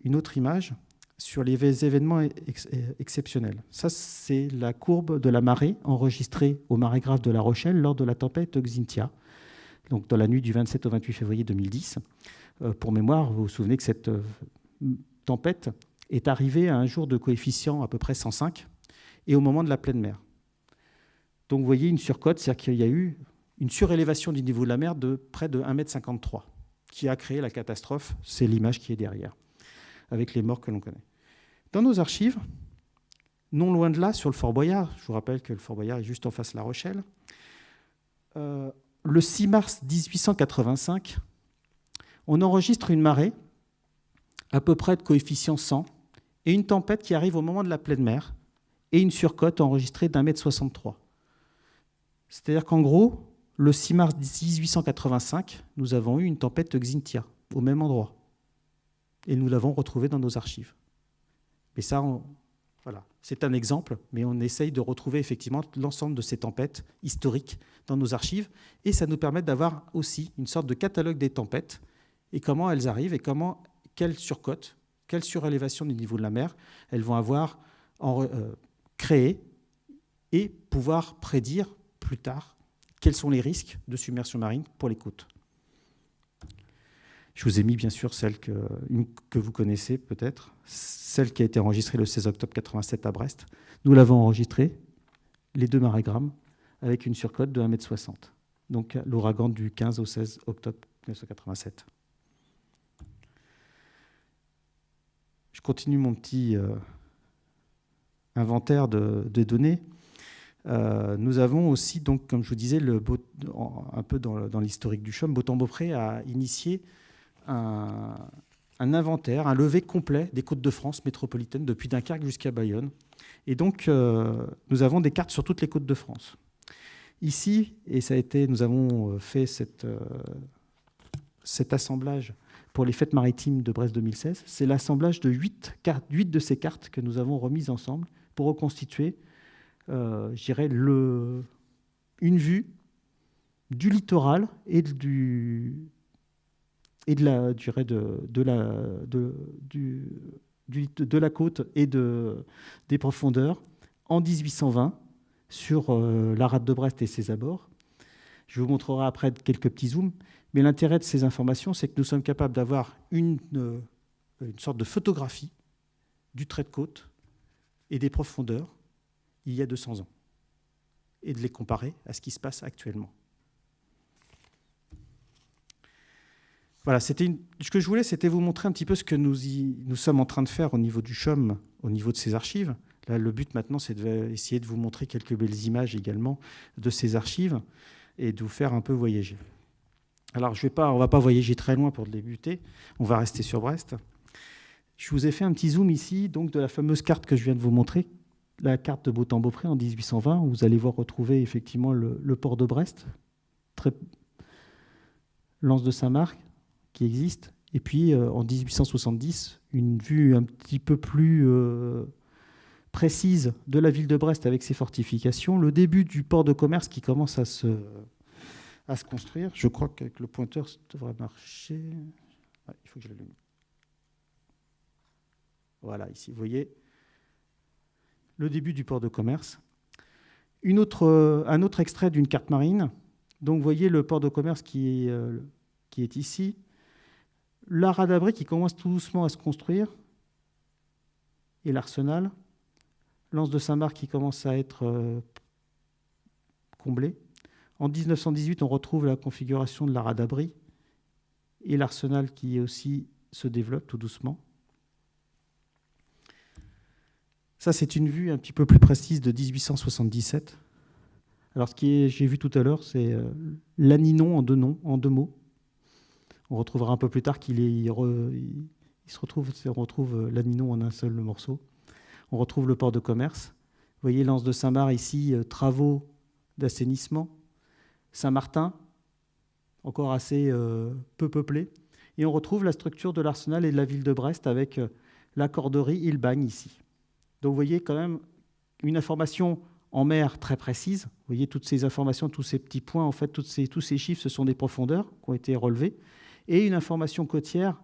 une autre image sur les événements exceptionnels. Ça, c'est la courbe de la marée enregistrée au marégraphe de La Rochelle lors de la tempête Xintia, donc dans la nuit du 27 au 28 février 2010. Euh, pour mémoire, vous vous souvenez que cette euh, tempête est arrivé à un jour de coefficient à peu près 105 et au moment de la pleine mer. Donc vous voyez une surcote, c'est-à-dire qu'il y a eu une surélévation du niveau de la mer de près de 1,53 m qui a créé la catastrophe. C'est l'image qui est derrière, avec les morts que l'on connaît. Dans nos archives, non loin de là, sur le Fort Boyard, je vous rappelle que le Fort Boyard est juste en face de La Rochelle, euh, le 6 mars 1885, on enregistre une marée à peu près de coefficient 100 et une tempête qui arrive au moment de la pleine mer, et une surcote enregistrée d'un mètre 63. C'est-à-dire qu'en gros, le 6 mars 1885, nous avons eu une tempête Xintia, au même endroit. Et nous l'avons retrouvée dans nos archives. Mais ça, voilà, c'est un exemple, mais on essaye de retrouver effectivement l'ensemble de ces tempêtes historiques dans nos archives, et ça nous permet d'avoir aussi une sorte de catalogue des tempêtes, et comment elles arrivent, et comment, quelles surcotes quelle surélévation du niveau de la mer elles vont avoir euh, créé et pouvoir prédire plus tard quels sont les risques de submersion marine pour les côtes. Je vous ai mis bien sûr celle que, que vous connaissez peut-être, celle qui a été enregistrée le 16 octobre 87 à Brest. Nous l'avons enregistrée, les deux marégrammes, avec une surcote de 1,60 m. Donc l'ouragan du 15 au 16 octobre 1987. Je continue mon petit euh, inventaire de, données. Euh, nous avons aussi, donc, comme je vous disais, un peu dans, l'historique du CHOM, Beautemps-Beaupré a initié un, inventaire, un levé complet des côtes de France métropolitaines, depuis Dunkerque jusqu'à Bayonne. Et donc, euh, nous avons des cartes sur toutes les côtes de France. Ici, et ça a été, nous avons fait cet assemblage pour les fêtes maritimes de Brest 2016. C'est l'assemblage de 8, cartes, 8 de ces cartes que nous avons remises ensemble pour reconstituer, euh, une vue du littoral et de la, de, la, de, du, de la côte et de, des profondeurs en 1820 sur euh, la rade de Brest et ses abords. Je vous montrerai après quelques petits zooms. Mais l'intérêt de ces informations, c'est que nous sommes capables d'avoir une, euh, une sorte de photographie du trait de côte et des profondeurs il y a 200 ans, et de les comparer à ce qui se passe actuellement. Voilà, ce que je voulais, c'était vous montrer un petit peu ce que nous, nous sommes en train de faire au niveau du CHOM, au niveau de ces archives. Là, le but maintenant, c'est d'essayer de vous montrer quelques belles images également de ces archives et de vous faire un peu voyager. Alors, je vais pas, on ne va pas voyager très loin pour débuter, on va rester sur Brest. Je vous ai fait un petit zoom ici donc, de la fameuse carte que je viens de vous montrer, la carte de Beautemps-Beaupré en 1820, où vous allez voir retrouver effectivement le, port de Brest, l'anse de Saint-Marc qui existe, et puis euh, en 1870, une vue un petit peu plus euh, précise de la ville de Brest avec ses fortifications, le début du port de commerce qui commence à se à se construire. Je crois qu'avec le pointeur, ça devrait marcher. il faut que je l'allume. Voilà, ici, vous voyez le début du port de commerce. Autre, un autre extrait d'une carte marine. Donc, vous voyez le port de commerce qui est, euh, qui est ici. La radabri qui commence tout doucement à se construire, et l'arsenal. Lance de Saint-Marc qui commence à être euh, comblé. En 1918, on retrouve la configuration de la radabri et l'arsenal qui aussi se développe tout doucement. Ça, c'est une vue un petit peu plus précise de 1877. Alors, ce que j'ai vu tout à l'heure, c'est euh, l'aninon en deux noms, en deux mots. On retrouvera un peu plus tard qu'il il se retrouve, on retrouve euh, l'aninon en un seul morceau. On retrouve le port de commerce. Vous voyez, l'anse de Saint-Marc ici, euh, travaux d'assainissement. Saint-Martin, encore assez peu peuplé. Et on retrouve la structure de l'arsenal et de la ville de Brest avec la corderie et le bagne ici. Donc vous voyez quand même une information en mer très précise. Vous voyez toutes ces informations, tous ces petits points, en fait, tous ces chiffres, ce sont des profondeurs qui ont été relevés. Et une information côtière,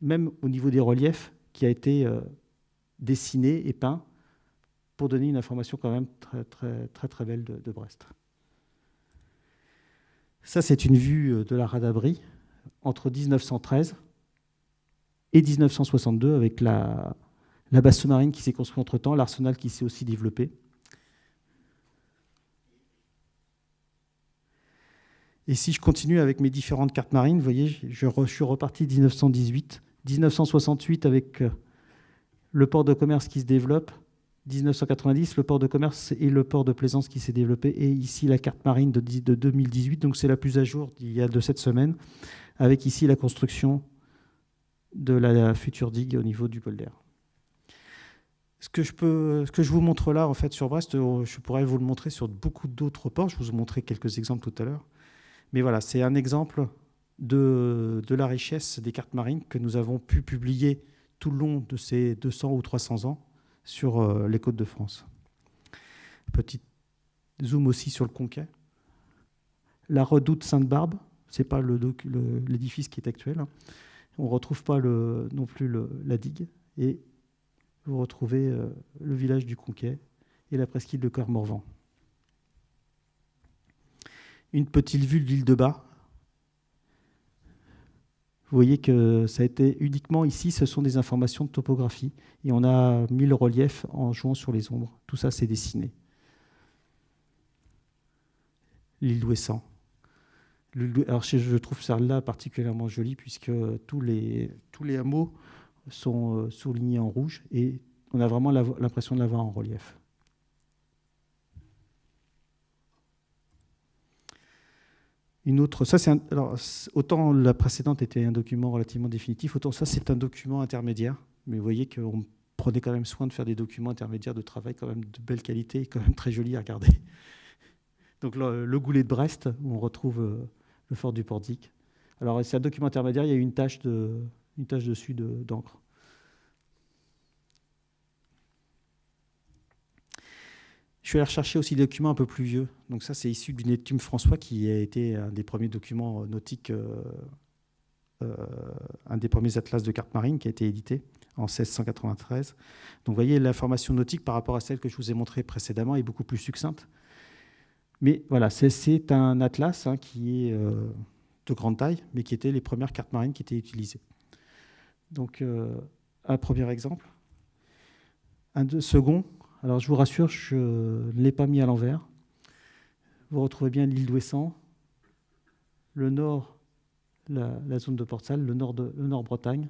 même au niveau des reliefs, qui a été euh, dessinée et peint pour donner une information quand même très très belle de Brest. Ça, c'est une vue euh, de la Radabri entre 1913 et 1962 avec la, la base sous-marine qui s'est construite entre-temps, l'arsenal qui s'est aussi développé. Et si je continue avec mes différentes cartes marines, vous voyez, je, suis reparti 1918, 1968 avec euh, le port de commerce qui se développe, 1990, le port de commerce et le port de plaisance qui s'est développé, et ici la carte marine de, 2018, donc c'est la plus à jour d'il y a de cette semaine, avec ici la construction de la future digue au niveau du polder. Ce que, je peux, ce que je vous montre là, en fait, sur Brest, euh, je pourrais vous le montrer sur beaucoup d'autres ports. Je vous ai montré quelques exemples tout à l'heure. Mais voilà, c'est un exemple de, de, la richesse des cartes marines que nous avons pu publier tout le long de ces 200 ou 300 ans sur euh, les côtes de France. Petit zoom aussi sur le Conquet. La redoute Sainte-Barbe, ce n'est pas l'édifice qui est actuel. Hein. On ne retrouve pas non plus la digue. Et vous retrouvez euh, le village du Conquet et la presqu'île de Cormorvan. Une petite vue de l'île de Bas. Vous voyez que ça a été uniquement ici, ce sont des informations de topographie. Et on a mis le relief en jouant sur les ombres. Tout ça, c'est dessiné. L'île d'Ouessant. Alors, je trouve ça là particulièrement joli puisque tous les, tous les hameaux sont euh, soulignés en rouge et on a vraiment l'impression de l'avoir en relief. Une autre, ça c'est autant la précédente était un document relativement définitif, autant ça c'est un document intermédiaire. Mais vous voyez qu'on prenait quand même soin de faire des documents intermédiaires de travail quand même de belle qualité et quand même très jolis à regarder. Donc le, goulet de Brest où on retrouve euh, le fort du Pordic. Alors c'est un document intermédiaire, il y a une tache de, une tache dessus d'encre. Je suis allé rechercher aussi des documents un peu plus vieux. Donc ça, c'est issu d'une étude François qui a été un des premiers documents nautiques, euh, euh, un des premiers atlas de cartes marines qui a été édité en 1693. Donc vous voyez, l'information nautique par rapport à celle que je vous ai montrée précédemment est beaucoup plus succincte. Mais voilà, c'est un atlas hein, qui est euh, de grande taille, mais qui était les premières cartes marines qui étaient utilisées. Donc un premier exemple. Un second, alors je vous rassure, je ne l'ai pas mis à l'envers. Vous retrouvez bien l'île d'Ouessant, le nord, la, zone de Port-Salle, le nord, de, le nord Bretagne.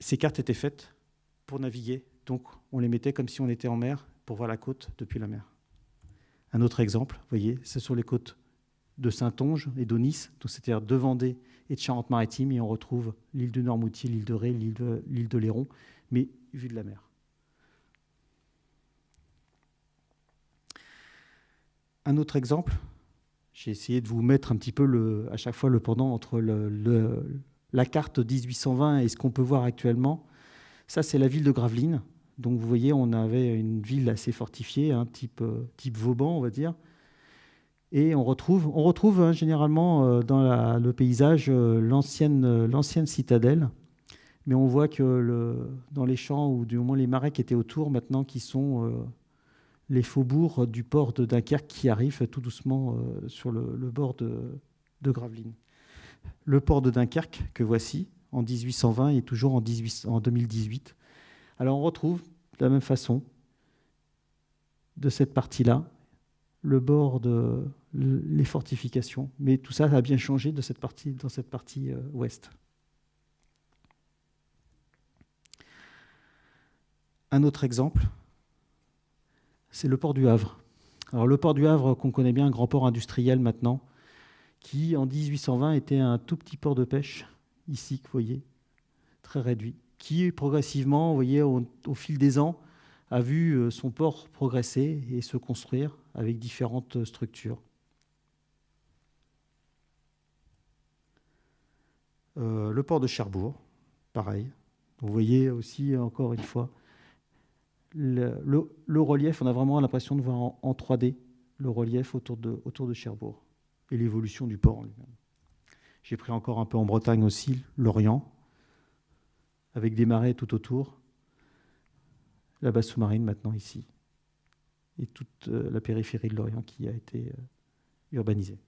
Ces cartes étaient faites pour naviguer, donc on les mettait comme si on était en mer pour voir la côte depuis la mer. Un autre exemple, vous voyez, ce sont les côtes de Saint-Onge et d'Onis, c'est-à-dire de Vendée et de Charente-Maritime, et on retrouve l'île de Normoutier, l'île de Ré, l'île de Léron, mais vue de la mer. Un autre exemple, j'ai essayé de vous mettre un petit peu le, à chaque fois le pendant entre la carte 1820 et ce qu'on peut voir actuellement. Ça, c'est la ville de Gravelines. Donc vous voyez, on avait une ville assez fortifiée, hein, type, type Vauban, on va dire. Et on retrouve, on retrouve hein, généralement euh, dans le paysage euh, l'ancienne citadelle. Mais on voit que dans les champs, ou du moins les marais qui étaient autour maintenant, qui sont euh, les faubourgs du port de Dunkerque qui arrivent tout doucement euh, sur le, bord de, Gravelines. Le port de Dunkerque, que voici, en 1820 et toujours en, 2018. Alors on retrouve de la même façon, de cette partie-là, le bord de les fortifications. Mais tout ça a bien changé de cette partie, dans cette partie euh, ouest. Un autre exemple, c'est le port du Havre. Alors le port du Havre, qu'on connaît bien, un grand port industriel maintenant, qui en 1820 était un tout petit port de pêche, ici, vous voyez, très réduit, qui progressivement, vous voyez, au, fil des ans, a vu euh, son port progresser et se construire avec différentes structures. Euh, le port de Cherbourg, pareil. Vous voyez aussi, encore une fois, le, relief, on a vraiment l'impression de voir en, 3D le relief autour de, autour de Cherbourg et l'évolution du port lui-même. J'ai pris encore un peu en Bretagne aussi, l'Orient, avec des marais tout autour, la base sous-marine maintenant ici, et toute euh, la périphérie de l'Orient qui a été euh, urbanisée.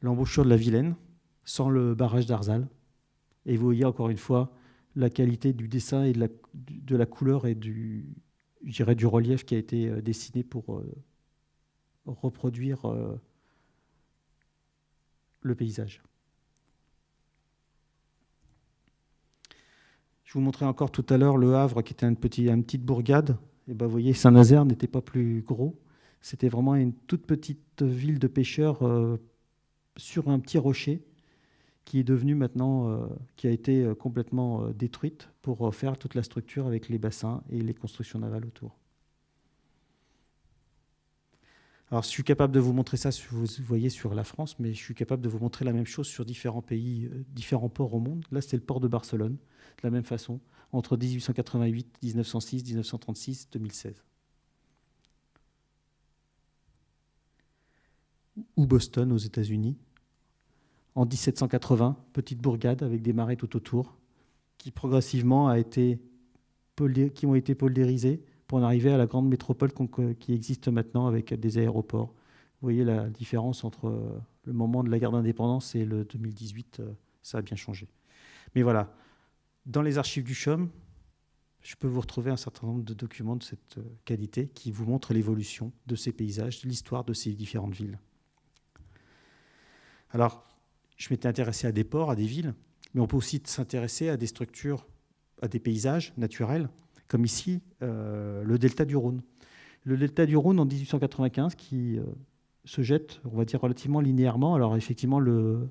L'embouchure de la Vilaine, sans le barrage d'Arzal. Et vous voyez encore une fois la qualité du dessin et de la, couleur et du, relief qui a été euh, dessiné pour reproduire le paysage. Je vous montrais encore tout à l'heure le Havre, qui était une, petite bourgade. Et ben, vous voyez, Saint-Nazaire n'était pas plus gros. C'était vraiment une toute petite ville de pêcheurs euh, sur un petit rocher qui est devenue maintenant, euh, qui a été euh, complètement détruite pour faire toute la structure avec les bassins et les constructions navales autour. Alors, je suis capable de vous montrer ça, vous voyez, sur la France, mais je suis capable de vous montrer la même chose sur différents pays, différents ports au monde. Là, c'est le port de Barcelone de la même façon, entre 1888, 1906, 1936, 2016. Ou Boston aux États-Unis, en 1780, petite bourgade avec des marais tout autour, qui progressivement a été, qui ont été poldérisés pour en arriver à la grande métropole qui existe maintenant avec des aéroports. Vous voyez la différence entre le moment de la guerre d'indépendance et le 2018, euh, ça a bien changé. Mais voilà, dans les archives du CHOM, je peux vous retrouver un certain nombre de documents de cette euh, qualité qui vous montrent l'évolution de ces paysages, l'histoire de ces différentes villes. Alors, je m'étais intéressé à des ports, à des villes, mais on peut aussi s'intéresser à des structures, à des paysages naturels, comme ici, euh, le delta du Rhône. Le delta du Rhône en 1895 qui euh, se jette, on va dire, relativement linéairement. Alors effectivement, le,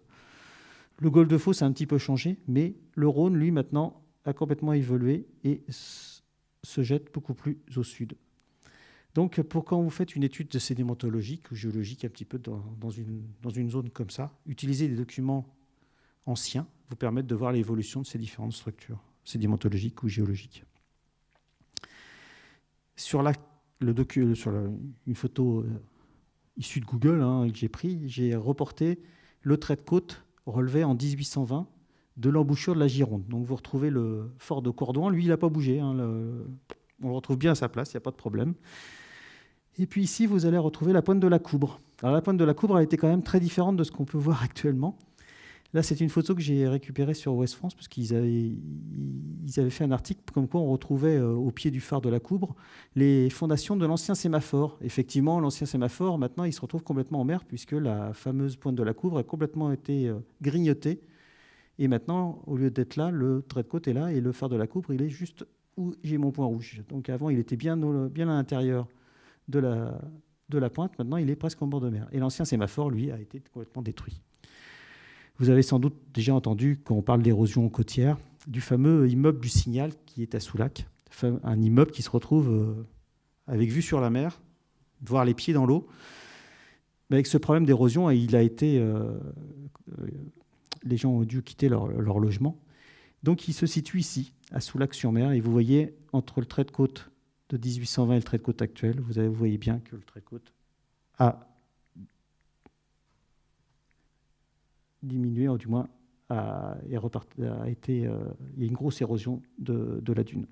le de Fos a un petit peu changé, mais le Rhône, lui, maintenant, a complètement évolué et se jette beaucoup plus au sud. Donc, pour quand vous faites une étude sédimentologique ou géologique un petit peu dans, une, dans une zone comme ça, utiliser des documents anciens vous permettent de voir l'évolution de ces différentes structures sédimentologiques ou géologiques. Sur, la, le sur une photo euh, issue de Google hein, que j'ai pris, j'ai reporté le trait de côte relevé en 1820 de l'embouchure de la Gironde. Donc vous retrouvez le fort de Cordouan, lui il n'a pas bougé, hein, on le retrouve bien à sa place, il n'y a pas de problème. Et puis ici vous allez retrouver la pointe de la Coubre. Alors la pointe de la Coubre a été quand même très différente de ce qu'on peut voir actuellement. Là, c'est une photo que j'ai récupérée sur Ouest France, parce qu'ils avaient, ils avaient fait un article comme quoi on retrouvait euh, au pied du phare de la Coubre les fondations de l'ancien sémaphore. Effectivement, l'ancien sémaphore, maintenant, il se retrouve complètement en mer, puisque la fameuse pointe de la Coubre a complètement été euh, grignotée. Et maintenant, au lieu d'être là, le trait de côte est là, et le phare de la Coubre, il est juste où j'ai mon point rouge. Donc avant, il était bien, à l'intérieur de la, pointe. Maintenant, il est presque en bord de mer. Et l'ancien sémaphore, lui, a été complètement détruit. Vous avez sans doute déjà entendu, quand on parle d'érosion côtière, du fameux immeuble du Signal qui est à Soulac, un immeuble qui se retrouve euh, avec vue sur la mer, voir les pieds dans l'eau. Mais avec ce problème d'érosion, il a été, euh, euh, les gens ont dû quitter leur, logement. Donc il se situe ici, à Soulac-sur-Mer, et vous voyez entre le trait de côte de 1820 et le trait de côte actuel, vous, voyez bien que le trait de côte a diminué, ou du moins a, été, euh, il y a une grosse érosion de, la dune.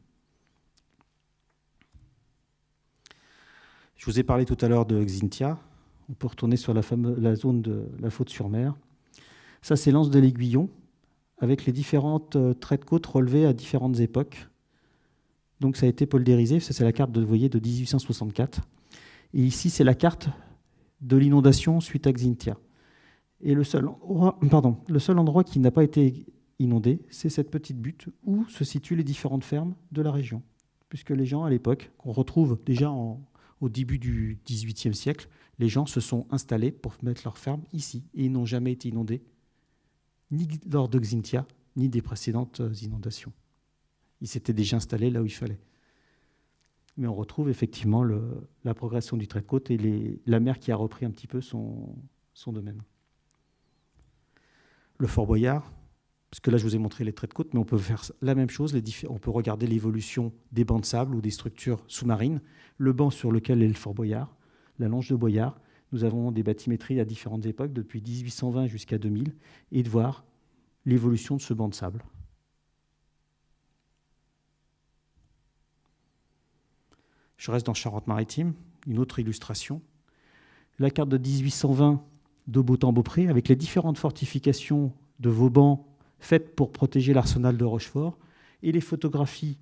Je vous ai parlé tout à l'heure de Xintia. On peut retourner sur la, la zone de la faute sur mer. Ça, c'est l'anse de l'Aiguillon, avec les différentes euh, traits de côte relevés à différentes époques. Donc ça a été poldérisé, ça c'est la carte de, de 1864. Et ici, c'est la carte de l'inondation suite à Xintia. Et le seul endroit, pardon, le seul endroit qui n'a pas été inondé, c'est cette petite butte où se situent les différentes fermes de la région. Puisque les gens, à l'époque, qu'on retrouve déjà au début du XVIIIe siècle, les gens se sont installés pour mettre leurs fermes ici. Et ils n'ont jamais été inondés, ni lors de Xintia, ni des précédentes inondations. Ils s'étaient déjà installés là où il fallait. Mais on retrouve effectivement la progression du trait de côte et la mer qui a repris un petit peu son, son domaine. Le Fort Boyard, parce que là je vous ai montré les traits de côte, mais on peut faire la même chose, on peut regarder l'évolution des bancs de sable ou des structures sous-marines, le banc sur lequel est le Fort Boyard, la longe de Boyard, nous avons des bathymétries à différentes époques, depuis 1820 jusqu'à 2000, et de voir l'évolution de ce banc de sable. Je reste dans Charente-Maritime, une autre illustration. La carte de 1820 de Beautemps-Beaupré, avec les différentes fortifications de Vauban faites pour protéger l'arsenal de Rochefort, et les photographies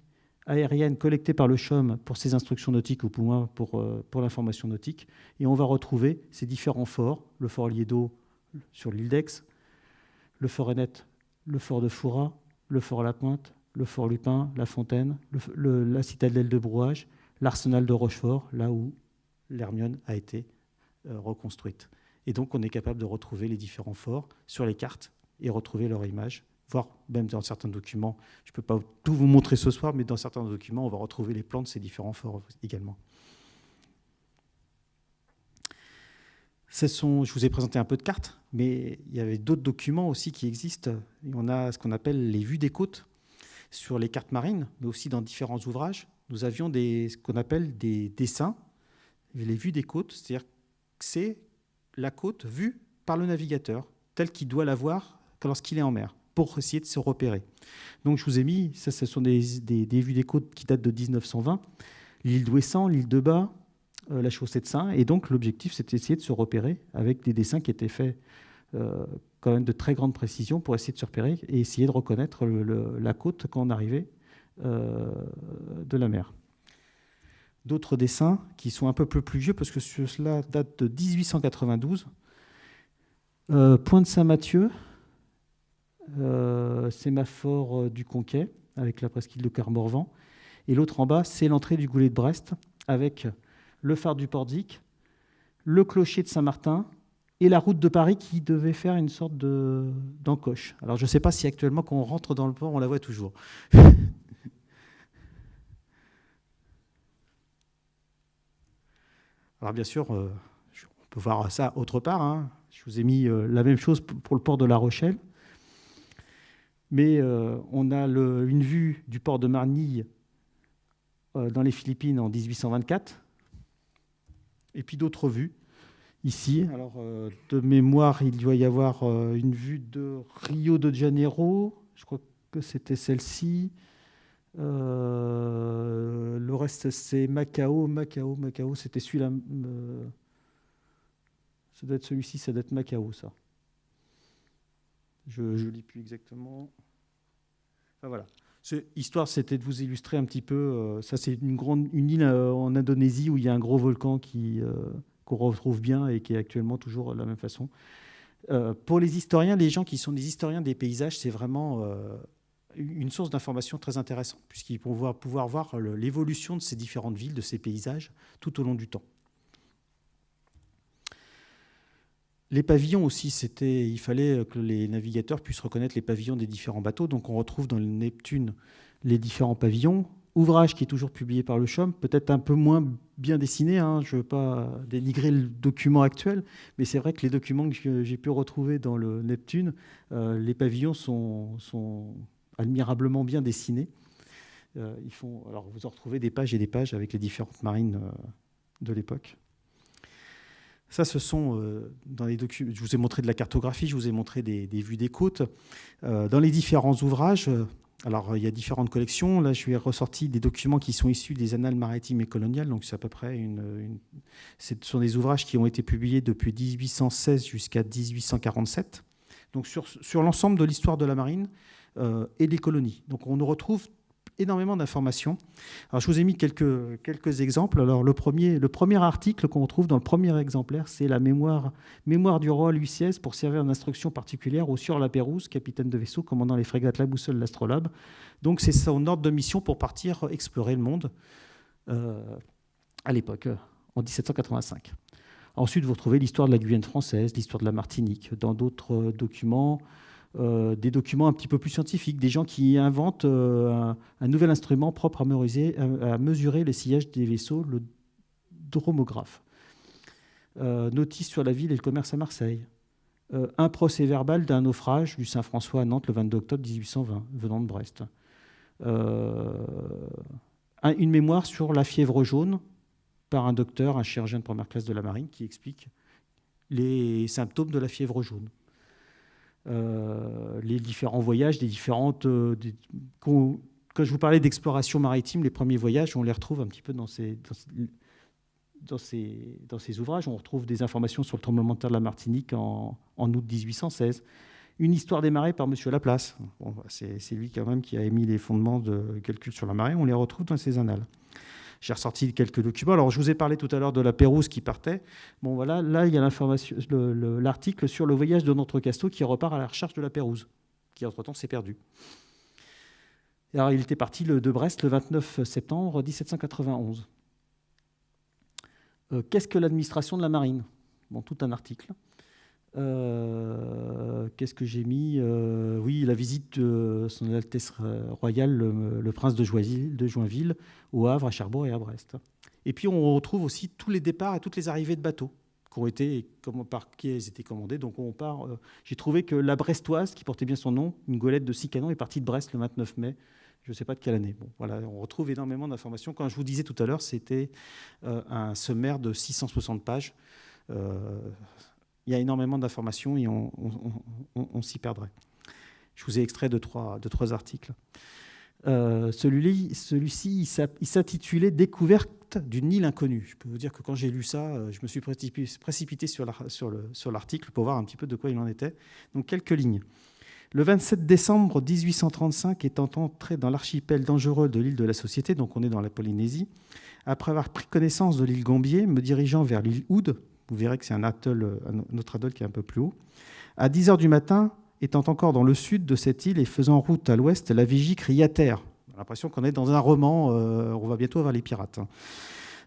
aériennes collectées par le CHOM pour ses instructions nautiques ou pour, pour, euh, pour l'information nautique. Et on va retrouver ces différents forts, le fort Liedo sur l'île d'Aix, le fort Ennet, le fort de Fouras, le fort La Pointe, le fort Lupin, la Fontaine, la citadelle de Brouage, l'arsenal de Rochefort, là où l'Hermione a été euh, reconstruite. Et donc, on est capable de retrouver les différents forts sur les cartes et retrouver leur image, voire même dans certains documents. Je ne peux pas tout vous montrer ce soir, mais dans certains documents, on va retrouver les plans de ces différents forts également. Sont, je vous ai présenté un peu de cartes, mais il y avait d'autres documents aussi qui existent. on a ce qu'on appelle les vues des côtes sur les cartes marines, mais aussi dans différents ouvrages nous avions des, ce qu'on appelle des dessins, les vues des côtes, c'est-à-dire que c'est la côte vue par le navigateur, telle qu'il doit la voir lorsqu'il est en mer, pour essayer de se repérer. Donc je vous ai mis, ça ce sont des, vues des côtes qui datent de 1920, l'île d'Ouessant, l'île de Bas, euh, la chaussée de Saint, et donc l'objectif c'était d'essayer de se repérer avec des dessins qui étaient faits euh, quand même de très grande précision pour essayer de se repérer et essayer de reconnaître la côte quand on arrivait euh, de la mer. D'autres dessins qui sont un peu plus vieux, parce que cela date de 1892. Euh, Point de Saint-Mathieu, sémaphore du Conquet, avec la presqu'île de Carmorvan. Et l'autre en bas, c'est l'entrée du Goulet de Brest, avec le phare du Pordic, le clocher de Saint-Martin et la route de Paris qui devait faire une sorte d'encoche. Alors je ne sais pas si actuellement, quand on rentre dans le port, on la voit toujours. Alors bien sûr, euh, on peut voir ça autre part. Hein. Je vous ai mis euh, la même chose pour le port de La Rochelle. Mais euh, on a une vue du port de Marnille dans les Philippines en 1824. Et puis d'autres vues ici. Alors, de mémoire, il doit y avoir une vue de Rio de Janeiro. Je crois que c'était celle-ci. Euh, le reste, c'est Macao, Macao, Macao. C'était celui-là. Euh, ça doit être celui-ci, ça doit être Macao, ça. Je ne lis plus exactement. Enfin, voilà. Histoire, c'était de vous illustrer un petit peu. Euh, ça, c'est une, grande, île en Indonésie où il y a un gros volcan qui, qu'on retrouve bien et qui est actuellement toujours de la même façon. pour les historiens, les gens qui sont des historiens des paysages, c'est vraiment une source d'information très intéressante, puisqu'ils vont pouvoir voir l'évolution de ces différentes villes, de ces paysages, tout au long du temps. Les pavillons aussi, c'était, il fallait que les navigateurs puissent reconnaître les pavillons des différents bateaux. Donc on retrouve dans le Neptune les différents pavillons. Ouvrage qui est toujours publié par le CHOM, peut-être un peu moins bien dessiné, hein, je ne veux pas dénigrer le document actuel, mais c'est vrai que les documents que j'ai pu retrouver dans le Neptune, euh, les pavillons sont, admirablement bien dessinés. Euh, ils font, alors vous en retrouvez des pages et des pages avec les différentes marines euh, de l'époque. Ça, ce sont euh, dans les documents. Je vous ai montré de la cartographie, je vous ai montré des, vues des côtes. dans les différents ouvrages, Alors, il y a différentes collections. Là, je lui ai ressorti des documents qui sont issus des annales maritimes et coloniales. Donc, c'est à peu près une, Ce sont des ouvrages qui ont été publiés depuis 1816 jusqu'à 1847. Donc, sur, sur l'ensemble de l'histoire de la marine euh, et des colonies. Donc, on nous retrouve énormément d'informations. Alors, je vous ai mis quelques, quelques exemples. Alors, le premier, le premier article qu'on retrouve dans le premier exemplaire, c'est la mémoire, mémoire du roi Louis XVI pour servir d'instruction particulière au Sieur La Pérouse, capitaine de vaisseau, commandant les frégates La Boussole, l'Astrolabe. Donc, c'est son ordre de mission pour partir explorer le monde euh, à l'époque, en 1785. Ensuite, vous retrouvez l'histoire de la Guyane française, l'histoire de la Martinique. Dans d'autres documents, euh, des documents un petit peu plus scientifiques, des gens qui inventent euh, un, nouvel instrument propre à mesurer, à, mesurer le sillage des vaisseaux, le dromographe. Euh, notice sur la ville et le commerce à Marseille. un procès verbal d'un naufrage du Saint-François à Nantes le 22 octobre 1820, venant de Brest. une mémoire sur la fièvre jaune par un docteur, un chirurgien de première classe de la marine, qui explique les symptômes de la fièvre jaune. Euh, les différents voyages, des différentes. Euh, quand, je vous parlais d'exploration maritime, les premiers voyages, on les retrouve un petit peu dans ces, dans dans ces, ouvrages. On retrouve des informations sur le tremblement de terre de la Martinique en, août 1816. Une histoire des marées par M. Laplace. Bon, c'est lui quand même qui a émis les fondements de calcul sur la marée. On les retrouve dans ces annales. J'ai ressorti quelques documents. Alors, je vous ai parlé tout à l'heure de la Pérouse qui partait. Bon, voilà, là, il y a l'article sur le voyage de notre Casto qui repart à la recherche de la Pérouse, qui entre-temps s'est perdu. Alors, il était parti de Brest le 29 septembre 1791. Euh, qu'est-ce que l'administration de la marine? Bon, tout un article. Euh, qu'est-ce que j'ai mis euh, Oui, la visite de Son Altesse Royale, le, prince de, Joinville, au Havre, à Cherbourg et à Brest. Et puis on retrouve aussi tous les départs et toutes les arrivées de bateaux qui ont été, par qui elles étaient commandées. Donc on part. Euh, j'ai trouvé que la Brestoise, qui portait bien son nom, une golette de six canons, est partie de Brest le 29 mai. Je ne sais pas de quelle année. Bon, voilà, on retrouve énormément d'informations. Quand je vous disais tout à l'heure, c'était un sommaire de 660 pages il y a énormément d'informations et on, s'y perdrait. Je vous ai extrait de trois, articles. Euh, celui-ci, il s'intitulait Découverte d'une île inconnue. Je peux vous dire que quand j'ai lu ça, euh, je me suis précipité sur l'article pour voir un petit peu de quoi il en était. Donc quelques lignes. Le 27 décembre 1835, étant entré dans l'archipel dangereux de l'île de la Société, donc on est dans la Polynésie, après avoir pris connaissance de l'île Gambier, me dirigeant vers l'île Oud, vous verrez que c'est un, autre atoll qui est un peu plus haut. À 10 h du matin, étant encore dans le sud de cette île et faisant route à l'ouest, la vigie crie à terre. On a l'impression qu'on est dans un roman, euh, on va bientôt avoir les pirates. Hein.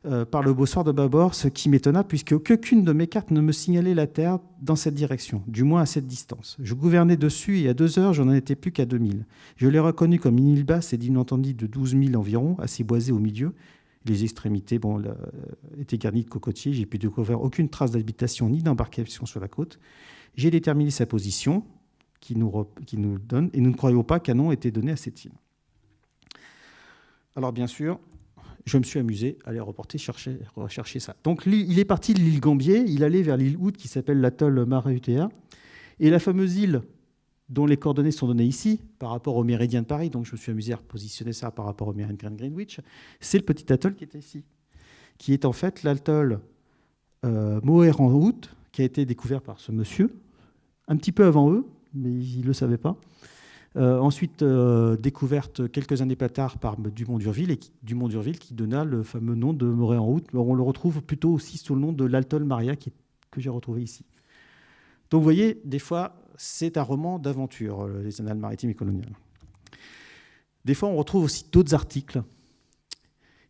Euh, par le beau soir de bâbord, ce qui m'étonna, puisque aucune de mes cartes ne me signalait la Terre dans cette direction, du moins à cette distance. Je gouvernais dessus et à deux heures, je n'en étais plus qu'à 2000. Je l'ai reconnu comme une île basse et d'une entendue de 12 000 environ, assez boisée au milieu, les extrémités bon, étaient garnies de cocotiers. J'ai pu découvrir aucune trace d'habitation ni d'embarcation sur la côte. J'ai déterminé sa position qui nous, donne, et nous ne croyons pas qu'un nom était donné à cette île. Alors bien sûr, je me suis amusé à aller reporter, chercher, rechercher ça. Donc il est parti de l'île Gambier, il allait vers l'île Hood qui s'appelle l'atoll Marahutea. Et la fameuse île dont les coordonnées sont données ici par rapport au méridien de Paris, donc je me suis amusé à positionner ça par rapport au méridien de Greenwich, c'est le petit atoll qui était ici, qui est en fait l'atoll euh, en août, qui a été découvert par ce monsieur, un petit peu avant eux, mais ils ne le savaient pas. Euh, ensuite, euh, découverte quelques années plus tard par Dumont d'Urville, et Dumont d'Urville qui donna le fameux nom de Moret en août. On le retrouve plutôt aussi sous le nom de l'atoll Maria, qui, que j'ai retrouvé ici. Donc vous voyez, des fois, c'est un roman d'aventure, euh, les annales maritimes et coloniales. Des fois, on retrouve aussi d'autres articles.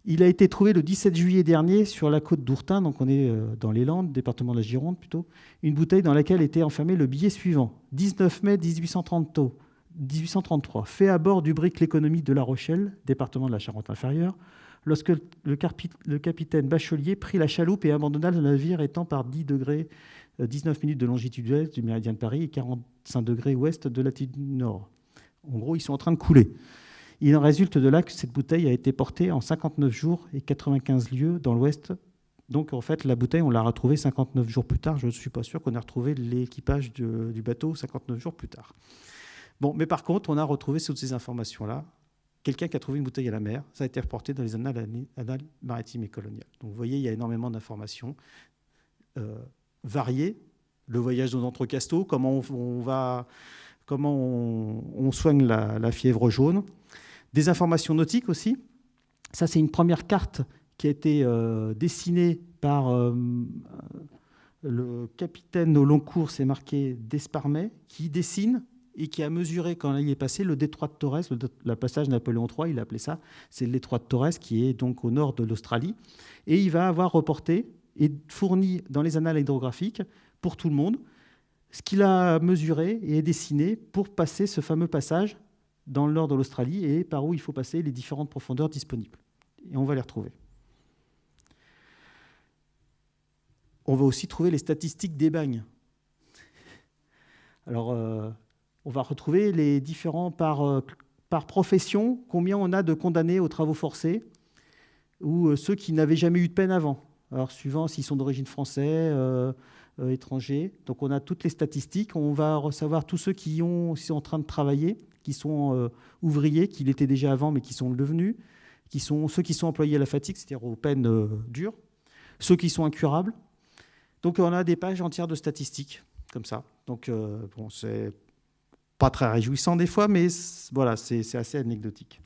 Il a été trouvé le 17 juillet dernier sur la côte d'Ourtin, donc on est euh, dans les Landes, département de la Gironde plutôt, une bouteille dans laquelle était enfermé le billet suivant 19 mai 1833, fait à bord du brick L'économie de La Rochelle, département de la Charente-Inférieure, lorsque le, capitaine Bachelier prit la chaloupe et abandonna le navire étant par 10 degrés 19 euh, minutes de longitude ouest du méridien de Paris et 45 degrés ouest de latitude nord. En gros, ils sont en train de couler. Il en résulte de là que cette bouteille a été portée en 59 jours et 95 lieues dans l'ouest. Donc, en fait, la bouteille, on l'a retrouvée 59 jours plus tard. Je ne suis pas sûr qu'on ait retrouvé l'équipage du bateau 59 jours plus tard. Bon, mais par contre, on a retrouvé toutes ces informations-là. Quelqu'un qui a trouvé une bouteille à la mer, ça a été reporté dans les annales, maritimes et coloniales. Donc vous voyez, il y a énormément d'informations euh, variées. Le voyage aux entrecasteaux, comment on, va, comment on, soigne la, fièvre jaune. Des informations nautiques aussi. Ça, c'est une première carte qui a été euh, dessinée par euh, le capitaine au long cours, c'est marqué Desparmet, qui dessine et qui a mesuré, quand il est passé, le détroit de Torres, le, passage Napoléon III, il a appelé ça, c'est le détroit de Torres, qui est donc au nord de l'Australie. Et il va avoir reporté et fourni dans les annales hydrographiques, pour tout le monde, ce qu'il a mesuré et dessiné pour passer ce fameux passage dans le nord de l'Australie et par où il faut passer les différentes profondeurs disponibles. Et on va les retrouver. On va aussi trouver les statistiques des bagnes. Alors, euh, on va retrouver les différents par, euh, par profession, combien on a de condamnés aux travaux forcés, ou euh, ceux qui n'avaient jamais eu de peine avant. Alors, suivant s'ils sont d'origine française, étranger. Donc, on a toutes les statistiques. On va recevoir tous ceux qui ont, sont en train de travailler, qui sont ouvriers, qui l'étaient déjà avant, mais qui sont devenus, qui sont ceux qui sont employés à la fatigue, c'est-à-dire aux peines dures, ceux qui sont incurables, donc on a des pages entières de statistiques, comme ça. Donc euh, bon, c'est pas très réjouissant des fois, mais voilà, c'est assez anecdotique.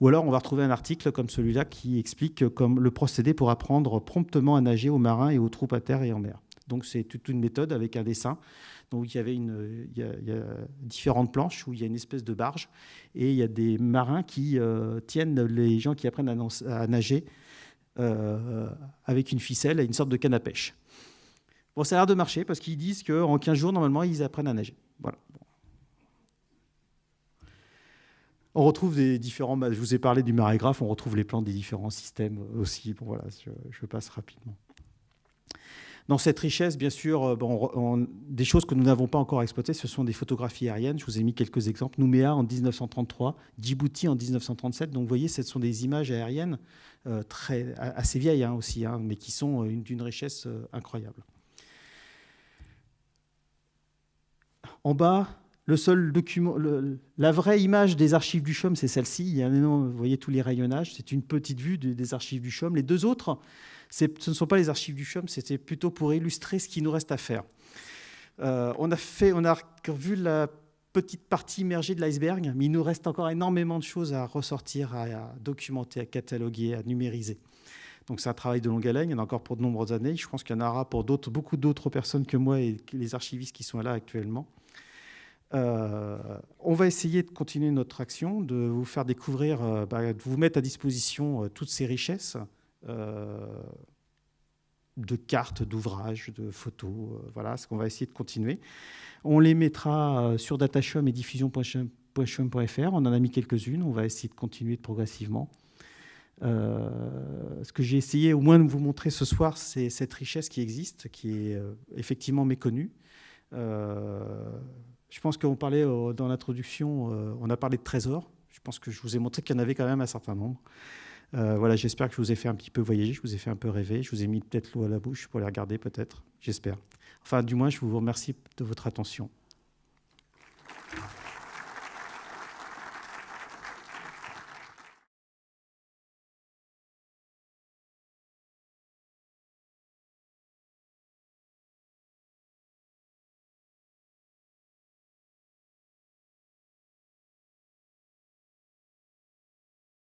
Ou alors on va retrouver un article comme celui-là qui explique le procédé pour apprendre promptement à nager aux marins et aux troupes à terre et en mer. Donc c'est toute une méthode avec un dessin. Donc il y avait une, a, différentes planches où il y a une espèce de barge et il y a des marins qui euh, tiennent les gens qui apprennent à, nager euh, avec une ficelle et une sorte de canne à pêche. Bon, ça a l'air de marcher parce qu'ils disent qu'en 15 jours, normalement, ils apprennent à nager. Voilà. On retrouve des différents. Je vous ai parlé du marégraphe, on retrouve les plans des différents systèmes aussi. Bon, voilà, je, passe rapidement. Dans cette richesse, bien sûr, euh, des choses que nous n'avons pas encore exploitées, ce sont des photographies aériennes. Je vous ai mis quelques exemples. Nouméa en 1933, Djibouti en 1937. Donc, vous voyez, ce sont des images aériennes euh, assez vieilles hein, aussi, hein, mais qui sont euh, d'une richesse incroyable. En bas, la vraie image des archives du CHUM, c'est celle-ci. Il y a vous voyez tous les rayonnages. C'est une petite vue des archives du CHUM. Les deux autres, ce ne sont pas les archives du CHUM, c'était plutôt pour illustrer ce qui nous reste à faire. Euh, on, a fait, on a vu la petite partie immergée de l'iceberg, mais il nous reste encore énormément de choses à ressortir, à, documenter, à cataloguer, à numériser. Donc c'est un travail de longue haleine, il y en a encore pour de nombreuses années. Je pense qu'il y en aura pour beaucoup d'autres personnes que moi et les archivistes qui sont là actuellement. Euh, on va essayer de continuer notre action, de vous faire découvrir, euh, bah, de vous mettre à disposition euh, toutes ces richesses de cartes, d'ouvrages, de photos. voilà ce qu'on va essayer de continuer. On les mettra sur datashum et diffusion.chum.fr. On en a mis quelques-unes. On va essayer de continuer progressivement. ce que j'ai essayé au moins de vous montrer ce soir, c'est cette richesse qui existe, qui est effectivement méconnue. Je pense qu'on parlait euh, dans l'introduction, euh, on a parlé de trésors. Je pense que je vous ai montré qu'il y en avait quand même un certain nombre. Euh, voilà, j'espère que je vous ai fait un petit peu voyager, je vous ai fait un peu rêver, je vous ai mis peut-être l'eau à la bouche pour les regarder peut-être, j'espère. Enfin, du moins, je vous remercie de votre attention.